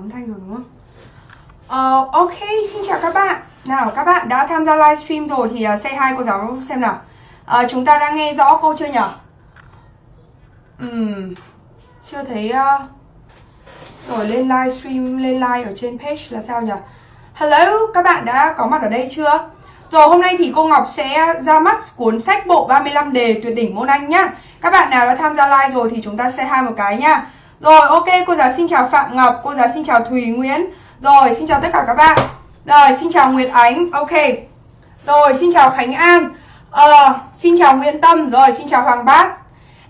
Âm thanh rồi đúng không? Uh, ok, xin chào các bạn Nào, các bạn đã tham gia livestream rồi thì uh, say hi cô giáo xem nào uh, Chúng ta đang nghe rõ cô chưa nhỉ? Uhm, chưa thấy uh... Rồi lên livestream, lên live ở trên page là sao nhỉ? Hello, các bạn đã có mặt ở đây chưa? Rồi hôm nay thì cô Ngọc sẽ ra mắt cuốn sách bộ 35 đề tuyệt đỉnh môn Anh nhá Các bạn nào đã tham gia live rồi thì chúng ta say hi một cái nhá rồi ok, cô giáo xin chào Phạm Ngọc, cô giáo xin chào Thùy Nguyễn. Rồi, xin chào tất cả các bạn. Rồi, xin chào Nguyệt Ánh, ok. Rồi, xin chào Khánh An. Ờ, xin chào Nguyễn Tâm, rồi xin chào Hoàng Bát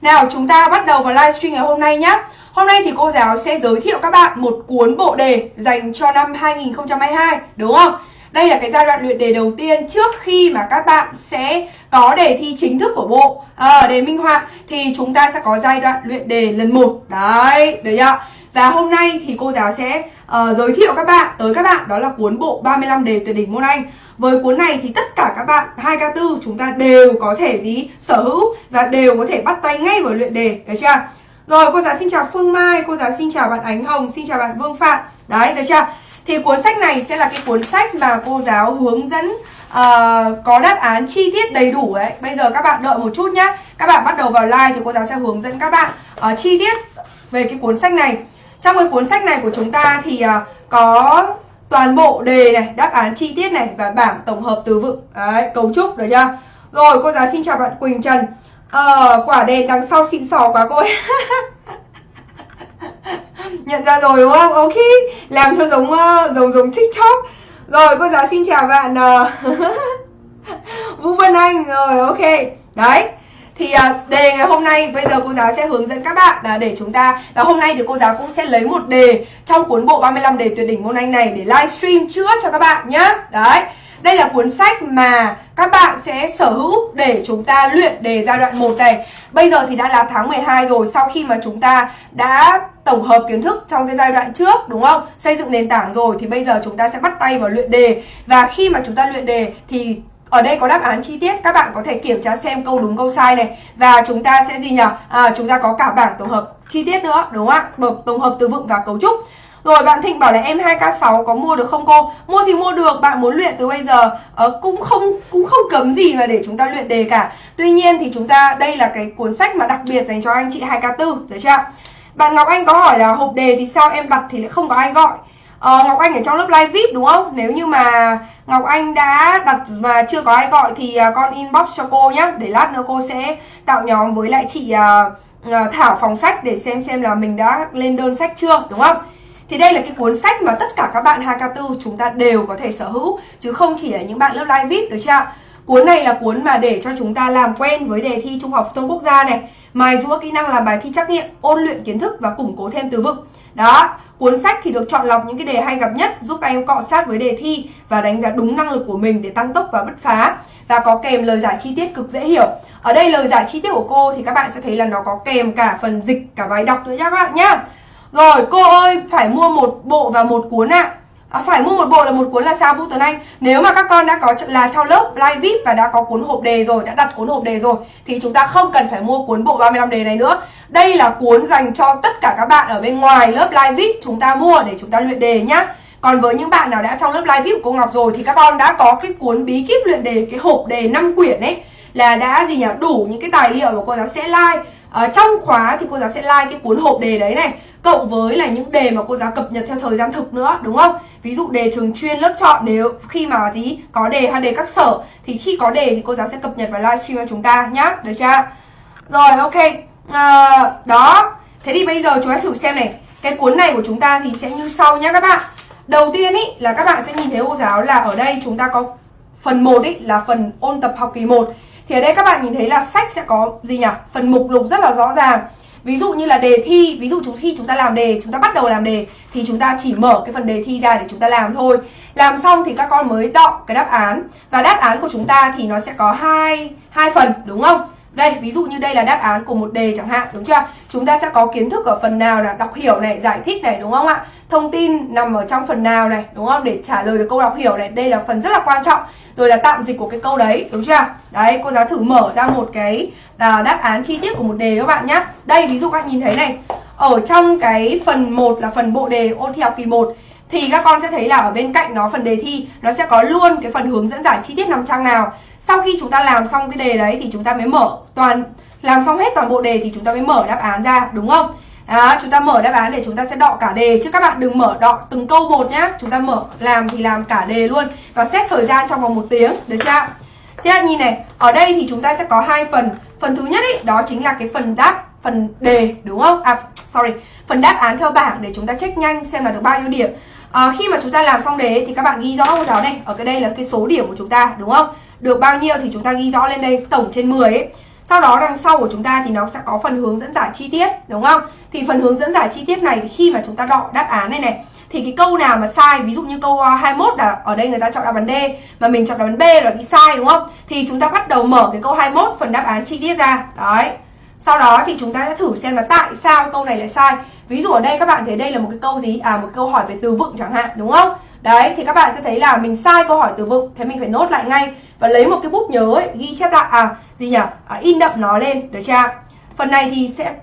Nào, chúng ta bắt đầu vào livestream ngày hôm nay nhé Hôm nay thì cô giáo sẽ giới thiệu các bạn một cuốn bộ đề dành cho năm 2022, đúng không? Đây là cái giai đoạn luyện đề đầu tiên trước khi mà các bạn sẽ có đề thi chính thức của bộ à, đề minh họa thì chúng ta sẽ có giai đoạn luyện đề lần 1. Đấy, được chưa? Và hôm nay thì cô giáo sẽ uh, giới thiệu các bạn tới các bạn đó là cuốn bộ 35 đề tuyệt đỉnh môn Anh. Với cuốn này thì tất cả các bạn 2K4 chúng ta đều có thể gì sở hữu và đều có thể bắt tay ngay vào luyện đề, được chưa? Rồi cô giáo xin chào Phương Mai, cô giáo xin chào bạn Ánh Hồng, xin chào bạn Vương Phạm. Đấy, được chưa? Thì cuốn sách này sẽ là cái cuốn sách mà cô giáo hướng dẫn uh, có đáp án chi tiết đầy đủ đấy. Bây giờ các bạn đợi một chút nhá. Các bạn bắt đầu vào like thì cô giáo sẽ hướng dẫn các bạn uh, chi tiết về cái cuốn sách này. Trong cái cuốn sách này của chúng ta thì uh, có toàn bộ đề này, đáp án chi tiết này và bảng tổng hợp từ vựng, đấy, cấu trúc được chưa? Rồi cô giáo xin chào bạn Quỳnh Trần. Ờ, quả đèn đằng sau xịn sò quá cô ơi. nhận ra rồi, đúng không? Ok, làm cho giống ờ, giống giống tiktok. Rồi, cô giáo xin chào bạn ờ, vũ vân anh. Rồi, ok. Đấy, thì ờ, đề ngày hôm nay, bây giờ cô giáo sẽ hướng dẫn các bạn là để chúng ta và hôm nay thì cô giáo cũng sẽ lấy một đề trong cuốn bộ 35 đề tuyệt đỉnh môn Anh này để livestream trước cho các bạn nhé đấy đây là cuốn sách mà các bạn sẽ sở hữu để chúng ta luyện đề giai đoạn 1 này. Bây giờ thì đã là tháng 12 rồi sau khi mà chúng ta đã tổng hợp kiến thức trong cái giai đoạn trước đúng không? Xây dựng nền tảng rồi thì bây giờ chúng ta sẽ bắt tay vào luyện đề. Và khi mà chúng ta luyện đề thì ở đây có đáp án chi tiết các bạn có thể kiểm tra xem câu đúng câu sai này và chúng ta sẽ gì nhỉ à, chúng ta có cả bảng tổng hợp chi tiết nữa đúng không ạ tổng hợp từ vựng và cấu trúc rồi bạn Thịnh bảo là em 2K6 có mua được không cô? Mua thì mua được, bạn muốn luyện từ bây giờ uh, cũng không cũng không cấm gì mà để chúng ta luyện đề cả. Tuy nhiên thì chúng ta đây là cái cuốn sách mà đặc biệt dành cho anh chị 2K4, được chưa? Bạn Ngọc Anh có hỏi là hộp đề thì sao em đặt thì lại không có ai gọi. Ờ, Ngọc Anh ở trong lớp live VIP đúng không? Nếu như mà Ngọc Anh đã đặt mà chưa có ai gọi thì ờ, con inbox cho cô nhé Để lát nữa cô sẽ tạo nhóm với lại chị uh, Thảo phòng sách để xem xem là mình đã lên đơn sách chưa đúng không? Thì đây là cái cuốn sách mà tất cả các bạn Hakatu chúng ta đều có thể sở hữu Chứ không chỉ là những bạn lớp live VIP được chưa Cuốn này là cuốn mà để cho chúng ta làm quen với đề thi Trung học phổ thông quốc gia này Mài giũa kỹ năng làm bài thi trắc nghiệm, ôn luyện kiến thức và củng cố thêm từ vựng. Đó, cuốn sách thì được chọn lọc những cái đề hay gặp nhất Giúp các em cọ sát với đề thi và đánh giá đúng năng lực của mình để tăng tốc và bứt phá. Và có kèm lời giải chi tiết cực dễ hiểu. Ở đây lời giải chi tiết của cô thì các bạn sẽ thấy là nó có kèm cả phần dịch, cả bài đọc nữa nhá các bạn nhá rồi, cô ơi, phải mua một bộ và một cuốn ạ. À. Phải mua một bộ là một cuốn là sao Vũ Tuấn Anh. Nếu mà các con đã có là trong lớp live VIP và đã có cuốn hộp đề rồi, Đã đặt cuốn hộp đề rồi, Thì chúng ta không cần phải mua cuốn bộ 35 đề này nữa. Đây là cuốn dành cho tất cả các bạn ở bên ngoài lớp live VIP. Chúng ta mua để chúng ta luyện đề nhá. Còn với những bạn nào đã trong lớp live VIP của cô Ngọc rồi, Thì các con đã có cái cuốn bí kíp luyện đề, Cái hộp đề 5 quyển ấy, Là đã gì nhỉ? Đủ những cái tài liệu mà cô giáo sẽ like. Ở trong khóa thì cô giáo sẽ like cái cuốn hộp đề đấy này cộng với là những đề mà cô giáo cập nhật theo thời gian thực nữa đúng không? Ví dụ đề thường chuyên lớp chọn nếu khi mà gì? Có đề hay đề các sở. Thì khi có đề thì cô giáo sẽ cập nhật vào livestream cho chúng ta nhá. Được chưa? Rồi ok. À, đó. Thế thì bây giờ chúng ta thử xem này. Cái cuốn này của chúng ta thì sẽ như sau nhá các bạn. Đầu tiên ý là các bạn sẽ nhìn thấy cô giáo là ở đây chúng ta có phần 1 ý là phần ôn tập học kỳ 1 thì ở đây các bạn nhìn thấy là sách sẽ có gì nhỉ? Phần mục lục rất là rõ ràng. Ví dụ như là đề thi, ví dụ chúng khi chúng ta làm đề, chúng ta bắt đầu làm đề thì chúng ta chỉ mở cái phần đề thi ra để chúng ta làm thôi. Làm xong thì các con mới đọc cái đáp án và đáp án của chúng ta thì nó sẽ có hai hai phần đúng không? Đây, ví dụ như đây là đáp án của một đề chẳng hạn, đúng chưa? Chúng ta sẽ có kiến thức ở phần nào là đọc hiểu này, giải thích này, đúng không ạ? Thông tin nằm ở trong phần nào này, đúng không? Để trả lời được câu đọc hiểu này, đây là phần rất là quan trọng. Rồi là tạm dịch của cái câu đấy, đúng chưa? Đấy, cô giáo thử mở ra một cái là đáp án chi tiết của một đề các bạn nhé. Đây, ví dụ các bạn nhìn thấy này. ở trong cái phần 1 là phần bộ đề ôn thi học kỳ 1 thì các con sẽ thấy là ở bên cạnh nó phần đề thi nó sẽ có luôn cái phần hướng dẫn giải chi tiết nằm trang nào. Sau khi chúng ta làm xong cái đề đấy thì chúng ta mới mở toàn làm xong hết toàn bộ đề thì chúng ta mới mở đáp án ra đúng không? Đó, chúng ta mở đáp án để chúng ta sẽ đọ cả đề. Chứ các bạn đừng mở đọ từng câu một nhá. Chúng ta mở làm thì làm cả đề luôn và xét thời gian trong vòng một tiếng được chưa thế là nhìn này ở đây thì chúng ta sẽ có hai phần. Phần thứ nhất ý, đó chính là cái phần đáp phần đề đúng không? À sorry phần đáp án theo bảng để chúng ta check nhanh xem là được bao nhiêu điểm à, khi mà chúng ta làm xong đề thì các bạn ghi rõ cô giáo này. Ở cái đây là cái số điểm của chúng ta đúng không? Được bao nhiêu thì chúng ta ghi rõ lên đây tổng trên 10 ấy. Sau đó đằng sau của chúng ta thì nó sẽ có phần hướng dẫn giải chi tiết đúng không? Thì phần hướng dẫn giải chi tiết này thì khi mà chúng ta đọ đáp án này này thì cái câu nào mà sai ví dụ như câu ờ, 21 là ở đây người ta chọn đáp án D mà mình chọn đáp án B là bị sai đúng không? Thì chúng ta bắt đầu mở cái câu 21 phần đáp án chi tiết ra. Đấy sau đó thì chúng ta sẽ thử xem là tại sao câu này lại sai. Ví dụ ở đây các bạn thấy đây là một cái câu gì? À một câu hỏi về từ vựng chẳng hạn đúng không? Đấy thì các bạn sẽ thấy là mình sai câu hỏi từ vựng thế mình phải nốt lại ngay và lấy một cái bút nhớ ấy, ghi chép lại. À gì nhỉ? À, in đậm nó lên được chưa? Phần này thì sẽ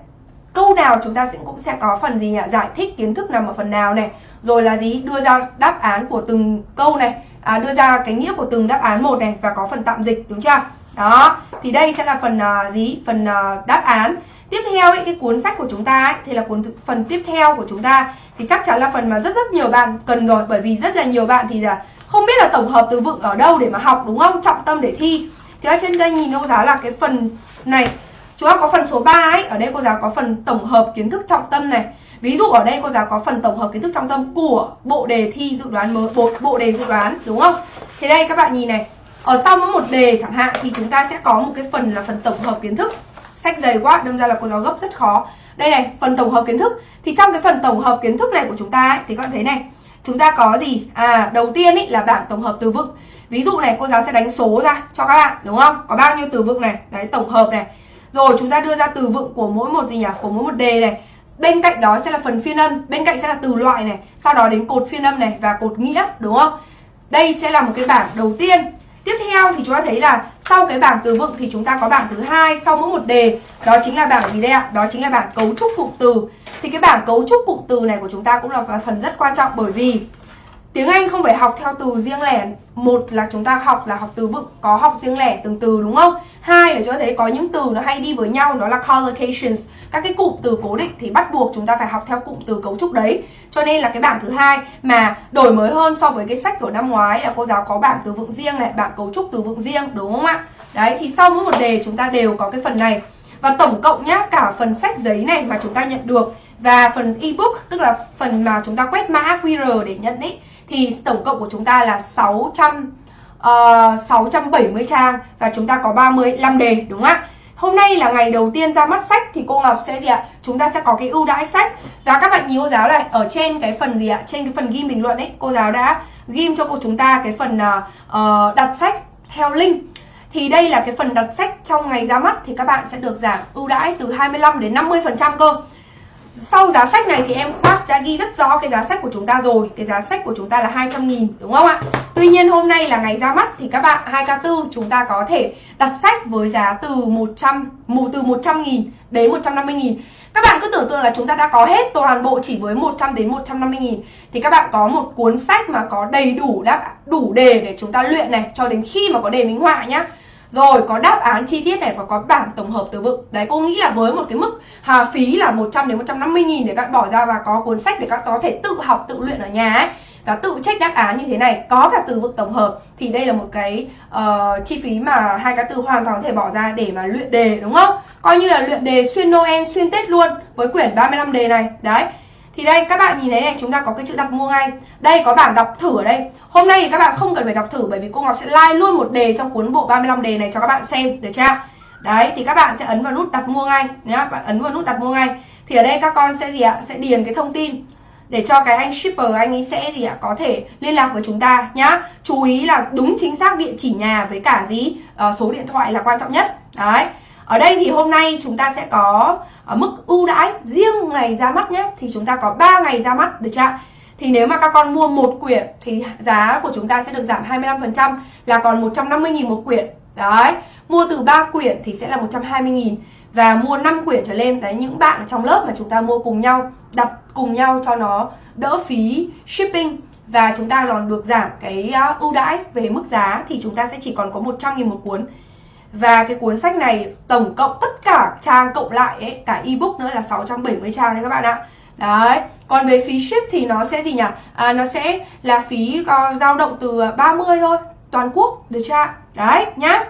câu nào chúng ta sẽ cũng sẽ có phần gì nhỉ? Giải thích kiến thức nằm ở phần nào này? Rồi là gì? Đưa ra đáp án của từng câu này. À, đưa ra cái nghĩa của từng đáp án một này và có phần tạm dịch đúng chưa? Đó thì đây sẽ là phần uh, gì? Phần uh, đáp án. Tiếp theo ấy, cái cuốn sách của chúng ta ấy, thì là cuốn phần tiếp theo của chúng ta. Thì chắc chắn là phần mà rất rất nhiều bạn cần rồi bởi vì rất là nhiều bạn thì là không biết là tổng hợp từ vựng ở đâu để mà học đúng không? Trọng tâm để thi. Thì ở trên đây nhìn cô giáo là cái phần này. Chúng ta có phần số 3 ấy. Ở đây cô giáo có phần tổng hợp kiến thức trọng tâm này. Ví dụ ở đây cô giáo có phần tổng hợp kiến thức trọng tâm của bộ đề thi dự đoán mới bộ, bộ đề dự đoán đúng không? Thì đây các bạn nhìn này ở sau mỗi một đề chẳng hạn thì chúng ta sẽ có một cái phần là phần tổng hợp kiến thức. Sách dày quá đâm ra là cô giáo gấp rất khó. Đây này phần tổng hợp kiến thức. Thì trong cái phần tổng hợp kiến thức này của chúng ta ấy, thì các bạn thấy này chúng ta có gì? À đầu tiên ý là bảng tổng hợp từ vựng. Ví dụ này cô giáo sẽ đánh số ra cho các bạn đúng không? Có bao nhiêu từ vựng này? Đấy tổng hợp này. Rồi chúng ta đưa ra từ vựng của mỗi một gì nhỉ? Của mỗi một đề này. Bên cạnh đó sẽ là phần phiên âm bên cạnh sẽ là từ loại này. Sau đó đến cột phiên âm này và cột nghĩa đúng không? Đây sẽ là một cái bảng đầu tiên. Tiếp theo thì chúng ta thấy là sau cái bảng từ vựng thì chúng ta có bảng thứ hai sau mỗi một đề đó chính là bảng gì đây ạ? Đó chính là bảng cấu trúc cụm từ. Thì cái bảng cấu trúc cụm từ này của chúng ta cũng là phần rất quan trọng bởi vì Tiếng Anh không phải học theo từ riêng lẻ. Một là chúng ta học là học từ vựng, Có học riêng lẻ từng từ, đúng không? Hai là chúng ta thấy có những từ nó hay đi với nhau, Đó là collocations. Các cái cụm từ cố định thì bắt buộc chúng ta phải học theo cụm từ cấu trúc đấy. Cho nên là cái bảng thứ hai Mà đổi mới hơn so với cái sách của năm ngoái Là cô giáo có bảng từ vựng riêng này, Bảng cấu trúc từ vựng riêng, đúng không ạ? Đấy, thì sau mỗi một đề chúng ta đều có cái phần này. Và tổng cộng nhá, Cả phần sách giấy này mà chúng ta nhận được Và phần ebook, Tức là phần mà chúng ta quét mã QR để nhận ấy thì tổng cộng của chúng ta là 600 uh, 670 trang và chúng ta có 35 đề đúng không ạ? Hôm nay là ngày đầu tiên ra mắt sách thì cô Ngọc sẽ gì ạ? Chúng ta sẽ có cái ưu đãi sách và các bạn nhìn cô giáo này ở trên cái phần gì ạ? Trên cái phần ghi bình luận ấy, cô giáo đã ghim cho cô chúng ta cái phần uh, đặt sách theo link thì đây là cái phần đặt sách trong ngày ra mắt thì các bạn sẽ được giảm ưu đãi từ 25 đến 50% cơ sau giá sách này thì em class đã ghi rất rõ cái giá sách của chúng ta rồi. Cái giá sách của chúng ta là 200 nghìn, đúng không ạ? Tuy nhiên hôm nay là ngày ra mắt thì các bạn 2K4 chúng ta có thể đặt sách với giá từ 100 từ 100 nghìn đến 150 nghìn. Các bạn cứ tưởng tượng là chúng ta đã có hết toàn bộ chỉ với 100 đến 150 nghìn. Thì các bạn có một cuốn sách mà có đầy đủ đáp, đủ đề để chúng ta luyện này, Cho đến khi mà có đề minh họa nhá rồi có đáp án chi tiết này và có bảng tổng hợp từ vựng Đấy cô nghĩ là với một cái mức hà phí là 100 đến 150 nghìn để các bỏ ra và có cuốn sách để các có thể tự học tự luyện ở nhà ấy và tự check đáp án như thế này có cả từ vựng tổng hợp thì đây là một cái uh, chi phí mà hai cái từ hoàn toàn có thể bỏ ra để mà luyện đề đúng không? Coi như là luyện đề xuyên Noel xuyên Tết luôn với quyển 35 đề này. Đấy thì đây các bạn nhìn thấy này chúng ta có cái chữ đặt mua ngay. Đây có bảng đọc thử ở đây. Hôm nay thì các bạn không cần phải đọc thử bởi vì cô Ngọc sẽ like luôn một đề trong cuốn bộ 35 đề này cho các bạn xem Được chưa? Đấy thì các bạn sẽ ấn vào nút đặt mua ngay nhá Bạn ấn vào nút đặt mua ngay. Thì ở đây các con sẽ gì ạ? Sẽ điền cái thông tin để cho cái anh shipper anh ấy sẽ gì ạ? Có thể liên lạc với chúng ta nhá. Chú ý là đúng chính xác địa chỉ nhà với cả gì? Uh, số điện thoại là quan trọng nhất. Đấy ở đây thì hôm nay chúng ta sẽ có ờ, mức ưu đãi riêng ngày ra mắt nhé. Thì chúng ta có 3 ngày ra mắt được chưa Thì nếu mà các con mua một quyển thì giá của chúng ta sẽ được giảm 25% là còn 150.000 một quyển. Đấy, mua từ 3 quyển thì sẽ là 120.000 và mua 5 quyển trở lên đấy những bạn trong lớp mà chúng ta mua cùng nhau đặt cùng nhau cho nó đỡ phí shipping. Và chúng ta còn được giảm cái ờ, ưu đãi về mức giá thì chúng ta sẽ chỉ còn có 100 nghìn một cuốn và cái cuốn sách này tổng cộng tất cả trang cộng lại ấy, cả ebook nữa là 670 trang đấy các bạn ạ Đấy, còn về phí ship thì nó sẽ gì nhỉ? À, nó sẽ là phí uh, dao động từ ờ, 30 thôi, toàn quốc, được chưa Đấy, nhá.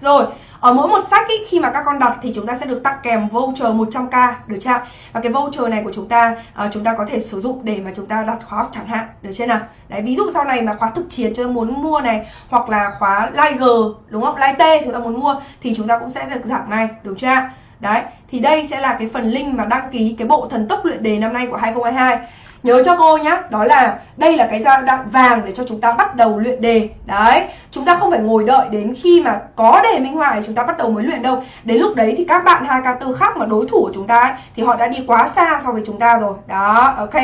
Rồi, ở mỗi một sách ý, khi mà các con đặt thì chúng ta sẽ được tặng kèm voucher 100k, được chưa? Và cái voucher này của chúng ta uh, chúng ta có thể sử dụng để mà chúng ta đặt khóa học chẳng hạn, được chưa nào? Đấy, ví dụ sau này mà khóa thực chiến cho muốn mua này hoặc là khóa Live G, đúng không? Live T chúng ta muốn mua thì chúng ta cũng sẽ được giảm ngay, được chưa? Đấy, thì đây sẽ là cái phần link mà đăng ký cái bộ thần tốc luyện đề năm nay của 2022 Nhớ cho cô nhá, đó là đây là cái giai đoạn vàng để cho chúng ta bắt đầu luyện đề Đấy, chúng ta không phải ngồi đợi đến khi mà có đề minh họa chúng ta bắt đầu mới luyện đâu Đến lúc đấy thì các bạn 2K4 khác mà đối thủ của chúng ta ấy, thì họ đã đi quá xa so với chúng ta rồi Đó, ok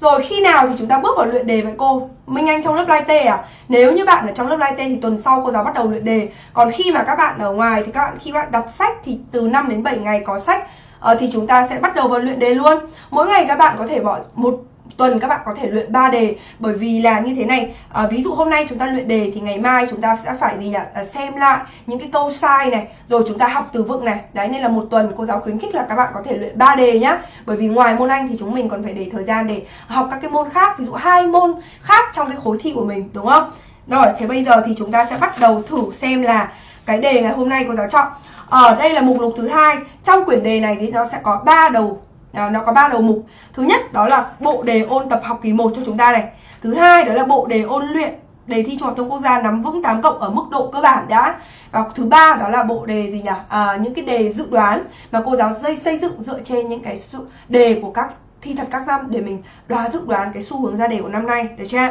rồi khi nào thì chúng ta bước vào luyện đề vậy cô? Minh Anh trong lớp live T à? Nếu như bạn ở trong lớp live T thì tuần sau cô giáo bắt đầu luyện đề. Còn khi mà các bạn ở ngoài thì các bạn khi bạn đặt sách thì từ 5 đến 7 ngày có sách uh, thì chúng ta sẽ bắt đầu vào luyện đề luôn. Mỗi ngày các bạn có thể bỏ một tuần các bạn có thể luyện 3 đề. Bởi vì là như thế này à, ví dụ hôm nay chúng ta luyện đề thì ngày mai chúng ta sẽ phải gì nhỉ? À, xem lại những cái câu sai này rồi chúng ta học từ vựng này. Đấy nên là một tuần cô giáo khuyến khích là các bạn có thể luyện 3 đề nhá. Bởi vì ngoài môn anh thì chúng mình còn phải để thời gian để học các cái môn khác ví dụ hai môn khác trong cái khối thi của mình đúng không? Rồi thế bây giờ thì chúng ta sẽ bắt đầu thử xem là cái đề ngày hôm nay cô giáo chọn ở đây là mục lục thứ hai. Trong quyển đề này thì nó sẽ có ba đầu à, nó có ba đầu mục. Thứ nhất đó là bộ đề ôn tập học kỳ 1 cho chúng ta này. Thứ hai đó là bộ đề ôn luyện đề thi trung học thông quốc gia nắm vững 8 cộng ở mức độ cơ bản đã. Và thứ ba đó là bộ đề gì nhỉ? À, những cái đề dự đoán mà cô giáo xây xây dựng dựa trên những cái đề của các thi thật các năm để mình đoán dự đoán cái xu hướng ra đề của năm nay được chưa?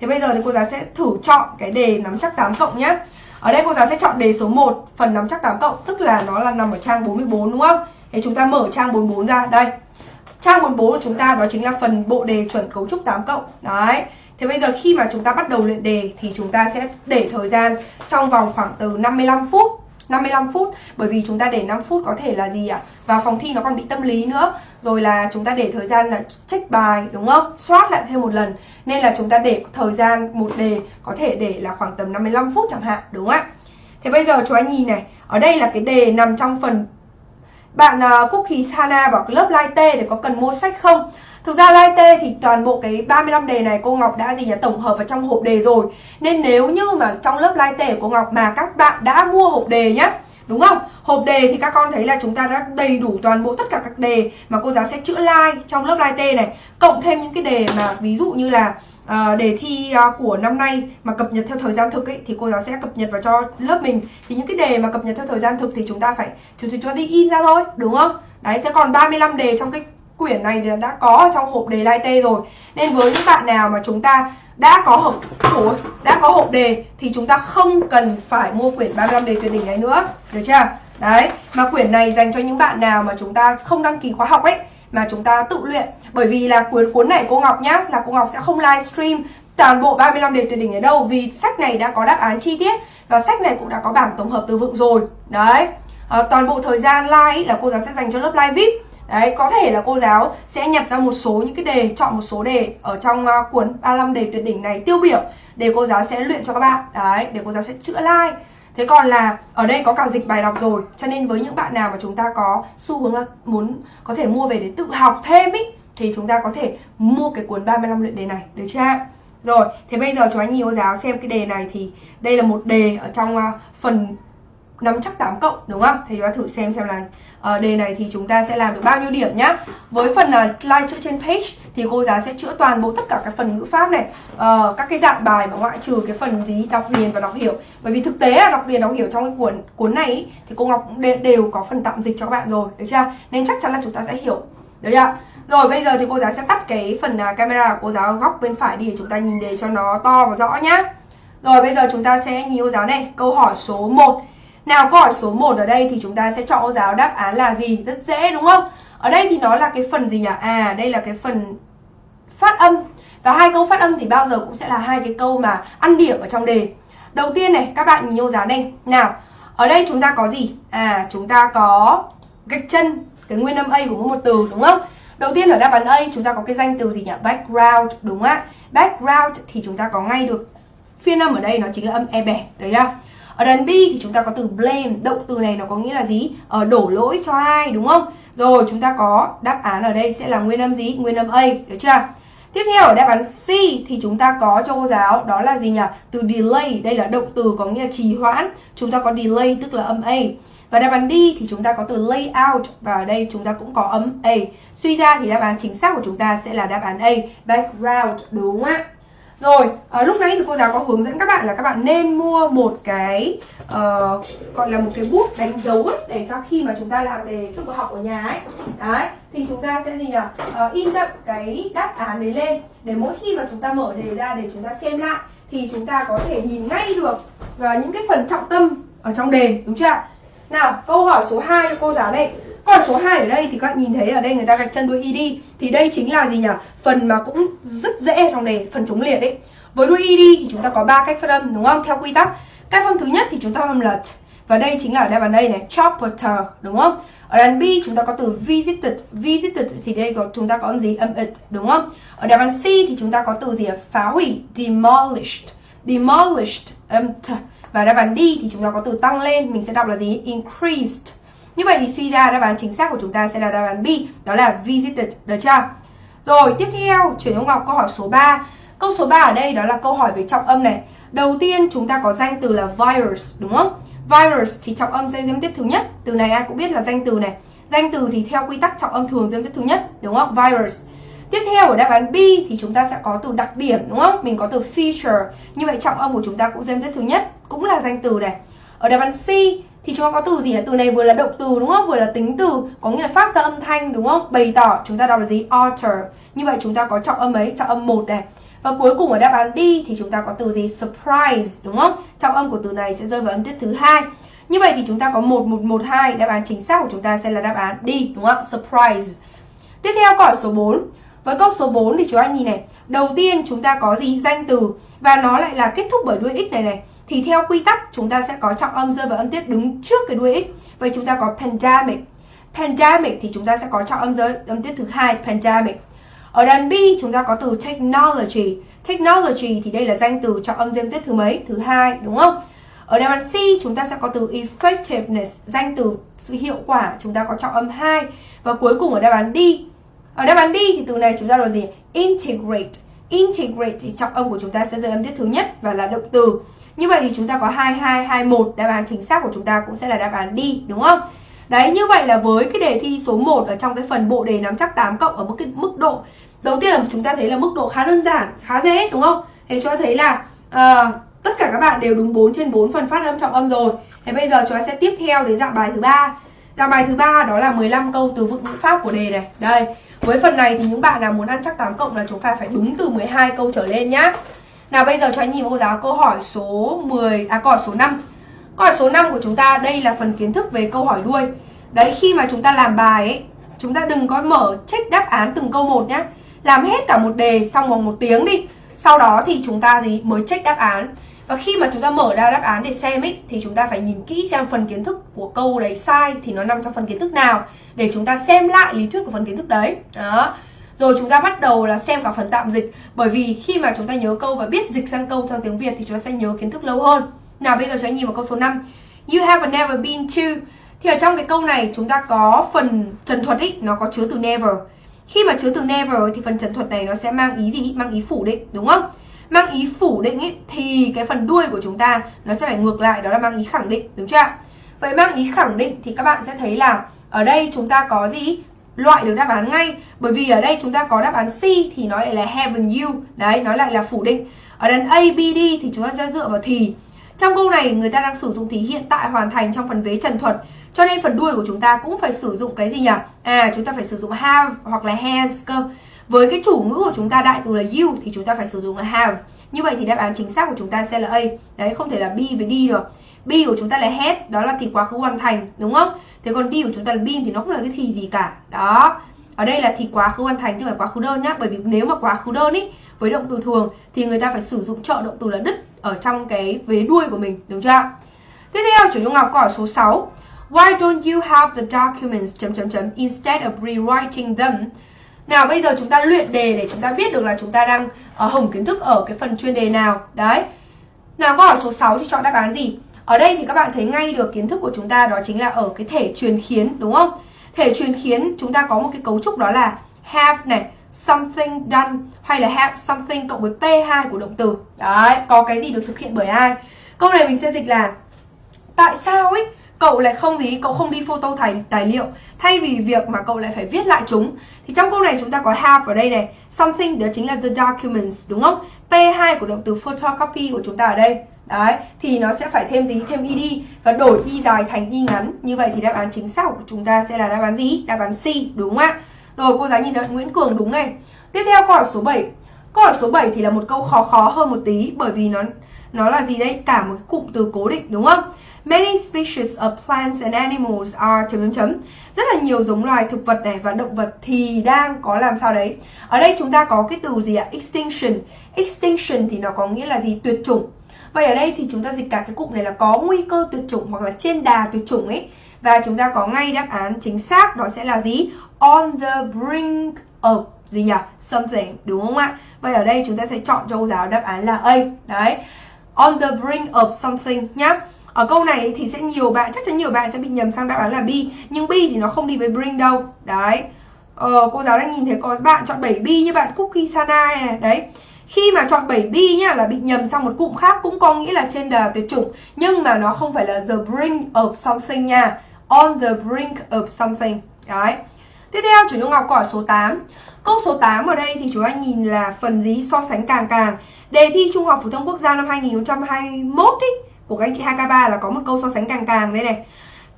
Thế bây giờ thì cô giáo sẽ thử chọn cái đề nắm chắc 8 cộng nhé ở đây cô giáo sẽ chọn đề số 1 phần nắm chắc 8 cộng, tức là nó là nằm ở trang 44 đúng không thế chúng ta mở trang 44 ra, đây Trang 44 của chúng ta đó chính là phần bộ đề chuẩn cấu trúc 8 cộng. Đấy. Thế bây giờ khi mà chúng ta bắt đầu luyện đề thì chúng ta sẽ để thời gian trong vòng khoảng từ 55 phút 55 phút bởi vì chúng ta để 5 phút có thể là gì ạ? À? Và phòng thi nó còn bị tâm lý nữa. Rồi là chúng ta để thời gian là check bài đúng không? Soát lại thêm một lần. Nên là chúng ta để thời gian một đề có thể để là khoảng tầm 55 phút chẳng hạn đúng không ạ? Thế bây giờ chúng anh nhìn này, ở đây là cái đề nằm trong phần bạn uh, Cookie Sana bảo lớp light T để có cần mua sách không? Thực ra Live thì toàn bộ cái 35 đề này cô Ngọc đã gì nhỉ tổng hợp vào trong hộp đề rồi. Nên nếu như mà trong lớp Live của cô Ngọc mà các bạn đã mua hộp đề nhá, đúng không? Hộp đề thì các con thấy là chúng ta đã đầy đủ toàn bộ tất cả các đề mà cô giáo sẽ chữa like trong lớp Live này, cộng thêm những cái đề mà ví dụ như là à, đề thi à, của năm nay mà cập nhật theo thời gian thực ấy thì cô giáo sẽ cập nhật vào cho lớp mình thì những cái đề mà cập nhật theo thời gian thực thì chúng ta phải chúng chúng ta đi in ra thôi đúng không đấy thế còn 35 đề trong cái quyển này thì đã có ở trong hộp đề lai tê rồi. Nên với những bạn nào mà chúng ta đã có hộp ủa, đã có hộp đề thì chúng ta không cần phải mua quyển 35 đề tuyệt đỉnh này nữa. Được chưa? Đấy mà quyển này dành cho những bạn nào mà chúng ta không đăng ký khóa học ấy mà chúng ta tự luyện. Bởi vì là cuốn cuốn này cô Ngọc nhá là cô Ngọc sẽ không livestream toàn bộ 35 đề tuyệt đỉnh ở đâu vì sách này đã có đáp án chi tiết và sách này cũng đã có bảng tổng hợp từ vựng rồi. Đấy à, toàn bộ thời gian live là cô giáo sẽ dành cho lớp live vip. Đấy, có thể là cô giáo sẽ nhặt ra một số những cái đề, chọn một số đề ở trong uh, cuốn 35 đề tuyệt đỉnh này tiêu biểu để cô giáo sẽ luyện cho các bạn. Đấy, để cô giáo sẽ chữa like. Thế còn là ở đây có cả dịch bài đọc rồi Cho nên với những bạn nào mà chúng ta có xu hướng là muốn có thể mua về để tự học thêm ý Thì chúng ta có thể mua cái cuốn 35 luyện đề này Được chưa? Rồi, thế bây giờ chúng anh nhiều cô giáo xem cái đề này thì đây là một đề ở trong uh, phần nắm chắc 8 cộng đúng không? Thì chúng ta thử xem xem là uh, ờ, đề này thì chúng ta sẽ làm được bao nhiêu điểm nhá. Với phần uh, like chữa trên page thì cô giáo sẽ chữa toàn bộ tất cả các phần ngữ pháp này, uh, các cái dạng bài mà ngoại trừ cái phần gì đọc liền và đọc hiểu. Bởi vì thực tế là đọc liền đọc hiểu trong cái cuốn cuốn này ý, thì cô Ngọc cũng đều có phần tạm dịch cho các bạn rồi, được chưa? Nên chắc chắn là chúng ta sẽ hiểu. Được chưa? Rồi bây giờ thì cô giáo sẽ tắt cái phần uh, camera của cô giáo góc bên phải đi để chúng ta nhìn đề cho nó to và rõ nhá. Rồi bây giờ chúng ta sẽ nhìn cô giáo này, câu hỏi số 1 nào, câu hỏi số 1 ở đây thì chúng ta sẽ chọn giáo đáp án là gì? Rất dễ, đúng không? Ở đây thì nó là cái phần gì nhỉ? À đây là cái phần phát âm. Và hai câu phát âm thì bao giờ cũng sẽ là hai cái câu mà ăn điểm ở trong đề. Đầu tiên này, các bạn nhìn ô giáo đây Nào, ở đây chúng ta có gì? À chúng ta có gạch chân, cái nguyên âm a của mỗi một từ, đúng không? Đầu tiên ở đáp án a, chúng ta có cái danh từ gì nhỉ? Background, đúng ạ? Background thì chúng ta có ngay được. Phiên âm ở đây nó chính là âm e bẻ, đấy nhá ở đàn B thì chúng ta có từ blame động từ này nó có nghĩa là gì ở ờ, đổ lỗi cho ai đúng không rồi chúng ta có đáp án ở đây sẽ là nguyên âm gì nguyên âm A được chưa Tiếp theo ở đáp án C thì chúng ta có cho cô giáo đó là gì nhỉ? Từ delay, đây là động từ có nghĩa là trì hoãn. Chúng ta có delay tức là âm A. Và đáp án D thì chúng ta có từ layout và ở đây chúng ta cũng có âm A. Suy ra thì đáp án chính xác của chúng ta sẽ là đáp án A, background đúng không ạ? Rồi, à, lúc nãy thì cô giáo có hướng dẫn các bạn là các bạn nên mua một cái uh, gọi là một cái bút đánh dấu ấy để cho khi mà chúng ta làm đề tự học ở nhà ấy. Đấy, thì chúng ta sẽ gì nhỉ? Uh, in đậm cái đáp án đấy lên để mỗi khi mà chúng ta mở đề ra để chúng ta xem lại thì chúng ta có thể nhìn ngay được uh, những cái phần trọng tâm ở trong đề, đúng chưa Nào, câu hỏi số 2 cho cô giáo đây. Còn số 2 ở đây thì các bạn nhìn thấy ở đây người ta gạch chân đuôi ed thì đây chính là gì nhỉ? Phần mà cũng rất dễ trong đề, phần chống liệt đấy. Với đuôi ed thì chúng ta có ba cách phát âm đúng không? Theo quy tắc. Cách âm thứ nhất thì chúng ta âm là t và đây chính là ở đáp án đây này, chopper đúng không? Ở đáp B chúng ta có từ visited, visited thì đây có chúng ta có âm gì? Âm it đúng không? Ở đáp án C thì chúng ta có từ gì? Phá hủy, demolished, demolished âm t và đáp án D thì chúng ta có từ tăng lên, mình sẽ đọc là gì? Increased như vậy thì suy ra đáp án chính xác của chúng ta sẽ là đáp án B, đó là visited, the child. Rồi, tiếp theo, chuyển ông Ngọc câu hỏi số 3. Câu số 3 ở đây đó là câu hỏi về trọng âm này. Đầu tiên chúng ta có danh từ là virus, đúng không? Virus thì trọng âm sẽ giêm tiếp thứ nhất. Từ này ai cũng biết là danh từ này. Danh từ thì theo quy tắc trọng âm thường giêm tiếp thứ nhất, đúng không? Virus. Tiếp theo ở đáp án B thì chúng ta sẽ có từ đặc điểm đúng không? Mình có từ feature. Như vậy trọng âm của chúng ta cũng giêm tiếp thứ nhất, cũng là danh từ này. Ở đáp án C thì chúng ta có từ gì nhỉ? Từ này vừa là động từ đúng không? Vừa là tính từ, có nghĩa là phát ra âm thanh đúng không? Bày tỏ, chúng ta đọc là gì? Alter. Như vậy chúng ta có trọng âm ấy, trọng âm một này. Và cuối cùng ở đáp án D thì chúng ta có từ gì? Surprise đúng không? Trọng âm của từ này sẽ rơi vào âm tiết thứ hai. Như vậy thì chúng ta có 1112, đáp án chính xác của chúng ta sẽ là đáp án D đúng không? Surprise. Tiếp theo câu hỏi số 4. Với câu số 4 thì chúng ta nhìn này, đầu tiên chúng ta có gì? Danh từ và nó lại là kết thúc bởi đuôi x này này thì theo quy tắc chúng ta sẽ có trọng âm rơi vào âm tiết đứng trước cái đuôi x. Vậy chúng ta có pandemic. Pandemic thì chúng ta sẽ có trọng âm rơi âm tiết thứ hai pandemic. Ở đàn B chúng ta có từ technology. Technology thì đây là danh từ trọng âm rơi âm tiết thứ mấy? Thứ hai đúng không? Ở đáp án C chúng ta sẽ có từ effectiveness, danh từ sự hiệu quả, chúng ta có trọng âm 2 và cuối cùng ở đáp án D. Ở đáp án D thì từ này chúng ta là gì? integrate. Integrate thì trọng âm của chúng ta sẽ rơi âm tiết thứ nhất và là động từ. Như vậy thì chúng ta có 2221, đáp án chính xác của chúng ta cũng sẽ là đáp án đi, đúng không? Đấy, như vậy là với cái đề thi số 1 ở trong cái phần bộ đề nắm chắc 8 cộng ở mức cái mức độ Đầu tiên là chúng ta thấy là mức độ khá đơn giản, khá dễ đúng không? Thế cho thấy là uh, tất cả các bạn đều đúng 4 trên 4 phần phát âm trọng âm rồi. Thế bây giờ chúng ta sẽ tiếp theo đến dạng bài thứ ba. Dạng bài thứ ba đó là 15 câu từ vựng ngữ pháp của đề này. Đây, với phần này thì những bạn nào muốn ăn chắc 8 cộng là chúng ta phải đúng từ 12 câu trở lên nhá. Nào bây giờ cho anh nhìn cô giáo câu hỏi số 10 à câu hỏi số 5. Câu hỏi số 5 của chúng ta đây là phần kiến thức về câu hỏi đuôi. Đấy khi mà chúng ta làm bài ấy, chúng ta đừng có mở check đáp án từng câu một nhá. Làm hết cả một đề xong vòng một tiếng đi. Sau đó thì chúng ta gì mới check đáp án. Và khi mà chúng ta mở ra đáp án để xem ấy thì chúng ta phải nhìn kỹ xem phần kiến thức của câu đấy sai thì nó nằm trong phần kiến thức nào để chúng ta xem lại lý thuyết của phần kiến thức đấy. Đó. Rồi chúng ta bắt đầu là xem cả phần tạm dịch Bởi vì khi mà chúng ta nhớ câu và biết dịch sang câu sang tiếng Việt Thì chúng ta sẽ nhớ kiến thức lâu hơn Nào bây giờ chúng ta nhìn vào câu số 5 You have never been to Thì ở trong cái câu này chúng ta có phần trần thuật ý Nó có chứa từ never Khi mà chứa từ never thì phần trần thuật này nó sẽ mang ý gì? Mang ý phủ định đúng không? Mang ý phủ định ý, thì cái phần đuôi của chúng ta Nó sẽ phải ngược lại đó là mang ý khẳng định đúng chưa ạ? Vậy mang ý khẳng định thì các bạn sẽ thấy là ở đây chúng ta có gì? Loại được đáp án ngay. Bởi vì ở đây chúng ta có đáp án C thì nó lại là haven't you. Đấy nó lại là phủ định. Ở đằng A, B, D thì chúng ta sẽ dựa vào thì. Trong câu này người ta đang sử dụng thì hiện tại hoàn thành trong phần vế trần thuật. Cho nên phần đuôi của chúng ta cũng phải sử dụng cái gì nhỉ? À chúng ta phải sử dụng have hoặc là has cơ. Với cái chủ ngữ của chúng ta đại từ là you thì chúng ta phải sử dụng là have. Như vậy thì đáp án chính xác của chúng ta sẽ là A. Đấy không thể là B với D được. B của chúng ta là had đó là thì quá khứ hoàn thành đúng không? Thế còn đi của chúng ta là been thì nó không là cái thì gì cả đó ở đây là thì quá khứ hoàn thành chứ không phải quá khứ đơn nhá bởi vì nếu mà quá khứ đơn ý, với động từ thường, thì người ta phải sử dụng trợ động từ là đứt ở trong cái vế đuôi của mình, đúng chưa Tiếp theo, chủ Dung Ngọc câu hỏi số 6. Why don't you have the documents chấm chấm chấm instead of rewriting them? Nào, bây giờ chúng ta luyện đề để chúng ta biết được là chúng ta đang ở hồng kiến thức ở cái phần chuyên đề nào. Đấy. Nào câu hỏi số 6 thì chọn đáp án gì? Ở đây thì các bạn thấy ngay được kiến thức của chúng ta đó chính là ở cái thể truyền khiến đúng không? Thể truyền khiến chúng ta có một cái cấu trúc đó là have này, something done hay là have something cộng với P2 của động từ. Đấy, có cái gì được thực hiện bởi ai? Câu này mình sẽ dịch là tại sao ấy cậu lại không gì cậu không đi photo tài, tài liệu thay vì việc mà cậu lại phải viết lại chúng thì trong câu này chúng ta có have ở đây này something đó chính là the documents đúng không p2 của động từ photocopy của chúng ta ở đây đấy, thì nó sẽ phải thêm gì thêm ed và đổi y dài thành y ngắn như vậy thì đáp án chính xác của chúng ta sẽ là đáp án gì đáp án c, đúng không ạ rồi, cô giáo nhìn thấy Nguyễn Cường đúng này tiếp theo, câu hỏi số 7 câu hỏi số 7 thì là một câu khó khó hơn một tí, bởi vì nó nó là gì đây cả một cái cụm từ cố định, đúng không Many species of plants and animals are, chấm chấm chấm. Rất là nhiều giống loài thực vật này và động vật thì đang có làm sao đấy. Ở đây chúng ta có cái từ gì ạ? Extinction. Extinction thì nó có nghĩa là gì? Tuyệt chủng. Vậy ở đây thì chúng ta dịch cả cái cụm này là có nguy cơ tuyệt chủng hoặc là trên đà tuyệt chủng ấy. Và chúng ta có ngay đáp án chính xác đó sẽ là gì? On the brink of gì nhỉ? Something, đúng không ạ? Vậy ở đây chúng ta sẽ chọn cho cô giáo đáp án là A. Đấy. On the brink of something nhá. Ở câu này thì sẽ nhiều bạn, chắc chắn nhiều bạn sẽ bị nhầm sang đáp án là B Nhưng B thì nó không đi với bring đâu Đấy ờ, Cô giáo đang nhìn thấy có bạn chọn 7 B như bạn Cookie Sana này Đấy khi mà chọn 7 B nhá, là bị nhầm sang một cụm khác cũng có nghĩa là trên đà tuyệt chủng. Nhưng mà nó không phải là the brink of something nha. On the brink of something. Đấy. Tiếp theo chủ nhung ngọc câu hỏi số 8 câu số 8 ở đây thì chúng anh nhìn là phần gì so sánh càng càng. Đề thi trung học phổ thông quốc gia năm 2021 ý, của các anh chị 2K3 là có một câu so sánh càng càng đây này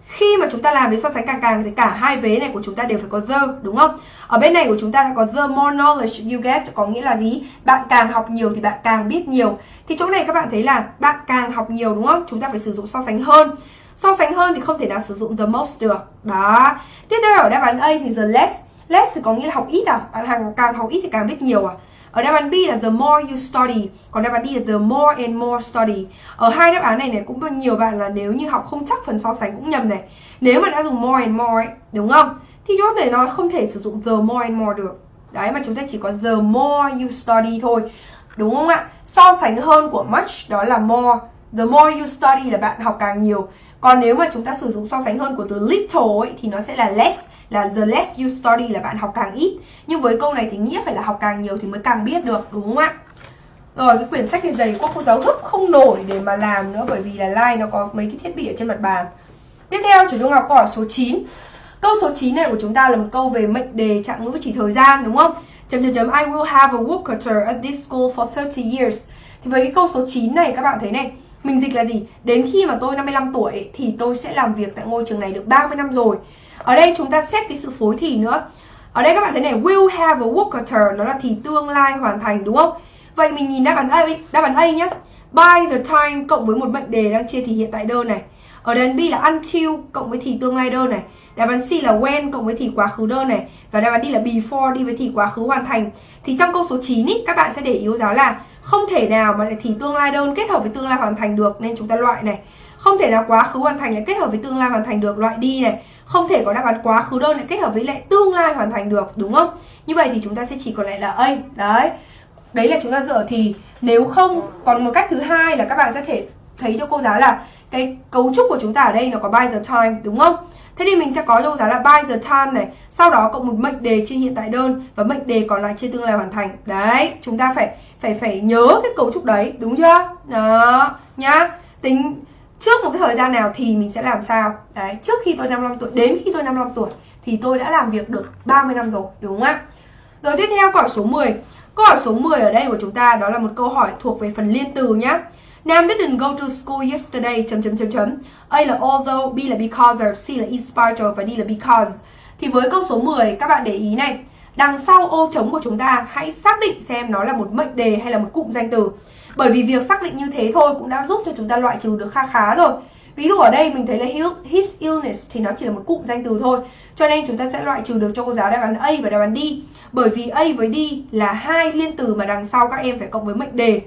khi mà chúng ta làm đến so sánh càng càng thì cả hai vế này của chúng ta đều phải có the, đúng không? Ở bên này của chúng ta đã có the more knowledge you get, có nghĩa là gì? Bạn càng học nhiều thì bạn càng biết nhiều. Thì chỗ này các bạn thấy là bạn càng học nhiều, đúng không? Chúng ta phải sử dụng so sánh hơn. So sánh hơn thì không thể nào sử dụng the most được. Đó. Tiếp theo ở đáp án A thì the less. Less thì có nghĩa là học ít à? Bạn càng học ít thì càng biết nhiều à? Ở đáp án B là the more you study. Còn đáp án D là the more and more study. Ở hai đáp án này này cũng có nhiều bạn là nếu như học không chắc phần so sánh cũng nhầm này. Nếu mà đã dùng more and more ấy, đúng không? Thì chúng thể nói không thể sử dụng the more and more được. Đấy mà chúng ta chỉ có the more you study thôi. Đúng không ạ? So sánh hơn của much đó là more. The more you study là bạn học càng nhiều. Còn nếu mà chúng ta sử dụng so sánh hơn của từ little ấy, thì nó sẽ là less là the less you study là bạn học càng ít. Nhưng với câu này thì nghĩa phải là học càng nhiều thì mới càng biết được đúng không ạ? Rồi cái quyển sách này dày quá cô giáo gấp không nổi để mà làm nữa bởi vì là like nó có mấy cái thiết bị ở trên mặt bàn. Tiếp theo chủ trung học câu hỏi số 9 câu số 9 này của chúng ta là một câu về mệnh đề trạng ngữ chỉ thời gian đúng không? Chấm chấm chấm I will have a worker at this school for 30 years. Thì với cái câu số 9 này các bạn thấy này mình dịch là gì? Đến khi mà tôi 55 tuổi thì tôi sẽ làm việc tại ngôi trường này được 30 năm rồi. Ở đây chúng ta xét cái sự phối thì nữa. Ở đây các bạn thấy này, will have a worker nó là thì tương lai hoàn thành đúng không? Vậy mình nhìn đáp án A, đáp án A nhé. By the time cộng với một mệnh đề đang chia thì hiện tại đơn này. Ở đáp án B là until cộng với thì tương lai đơn này. Đáp án C là when cộng với thì quá khứ đơn này. Và đáp án D là before đi với thì quá khứ hoàn thành. Thì trong câu số 9 ý, các bạn sẽ để ý giáo là không thể nào mà lại thì tương lai đơn kết hợp với tương lai hoàn thành được, nên chúng ta loại này. Không thể nào quá khứ hoàn thành lại kết hợp với tương lai hoàn thành được, loại đi này Không thể có đáp án quá khứ đơn lại kết hợp với lại tương lai hoàn thành được, đúng không? Như vậy thì chúng ta sẽ chỉ còn lại là A Đấy Đấy là chúng ta dựa thì nếu không, Còn một cách thứ hai là các bạn sẽ thể thấy cho cô giáo là Cái cấu trúc của chúng ta ở đây nó có by the time đúng không? Thế thì mình sẽ có cho cô giáo là by the time này. Sau đó cộng một mệnh đề trên hiện tại đơn Và mệnh đề còn lại trên tương lai hoàn thành. Đấy, chúng ta phải phải phải nhớ cái cấu trúc đấy Đúng chưa? Đó, nhá. Tính trước một cái thời gian nào thì mình sẽ làm sao? Đấy trước khi tôi 55 tuổi đến khi tôi 55 tuổi thì tôi đã làm việc được 30 năm rồi đúng không ạ? Rồi tiếp theo câu hỏi số 10 câu hỏi số 10 ở đây của chúng ta đó là một câu hỏi thuộc về phần liên từ nhá. Nam didn't go to school yesterday, chấm chấm chấm chấm. A là although, B là because of C là in spite of, và D là because. Thì với câu số 10 các bạn để ý này. Đằng sau ô trống của chúng ta, hãy xác định xem nó là một mệnh đề hay là một cụm danh từ. Bởi vì việc xác định như thế thôi cũng đã giúp cho chúng ta loại trừ được kha khá rồi. Ví dụ ở đây mình thấy là his illness thì nó chỉ là một cụm danh từ thôi. Cho nên chúng ta sẽ loại trừ được cho cô giáo đáp án A và đáp án D. Bởi vì A với D là hai liên từ mà đằng sau các em phải cộng với mệnh đề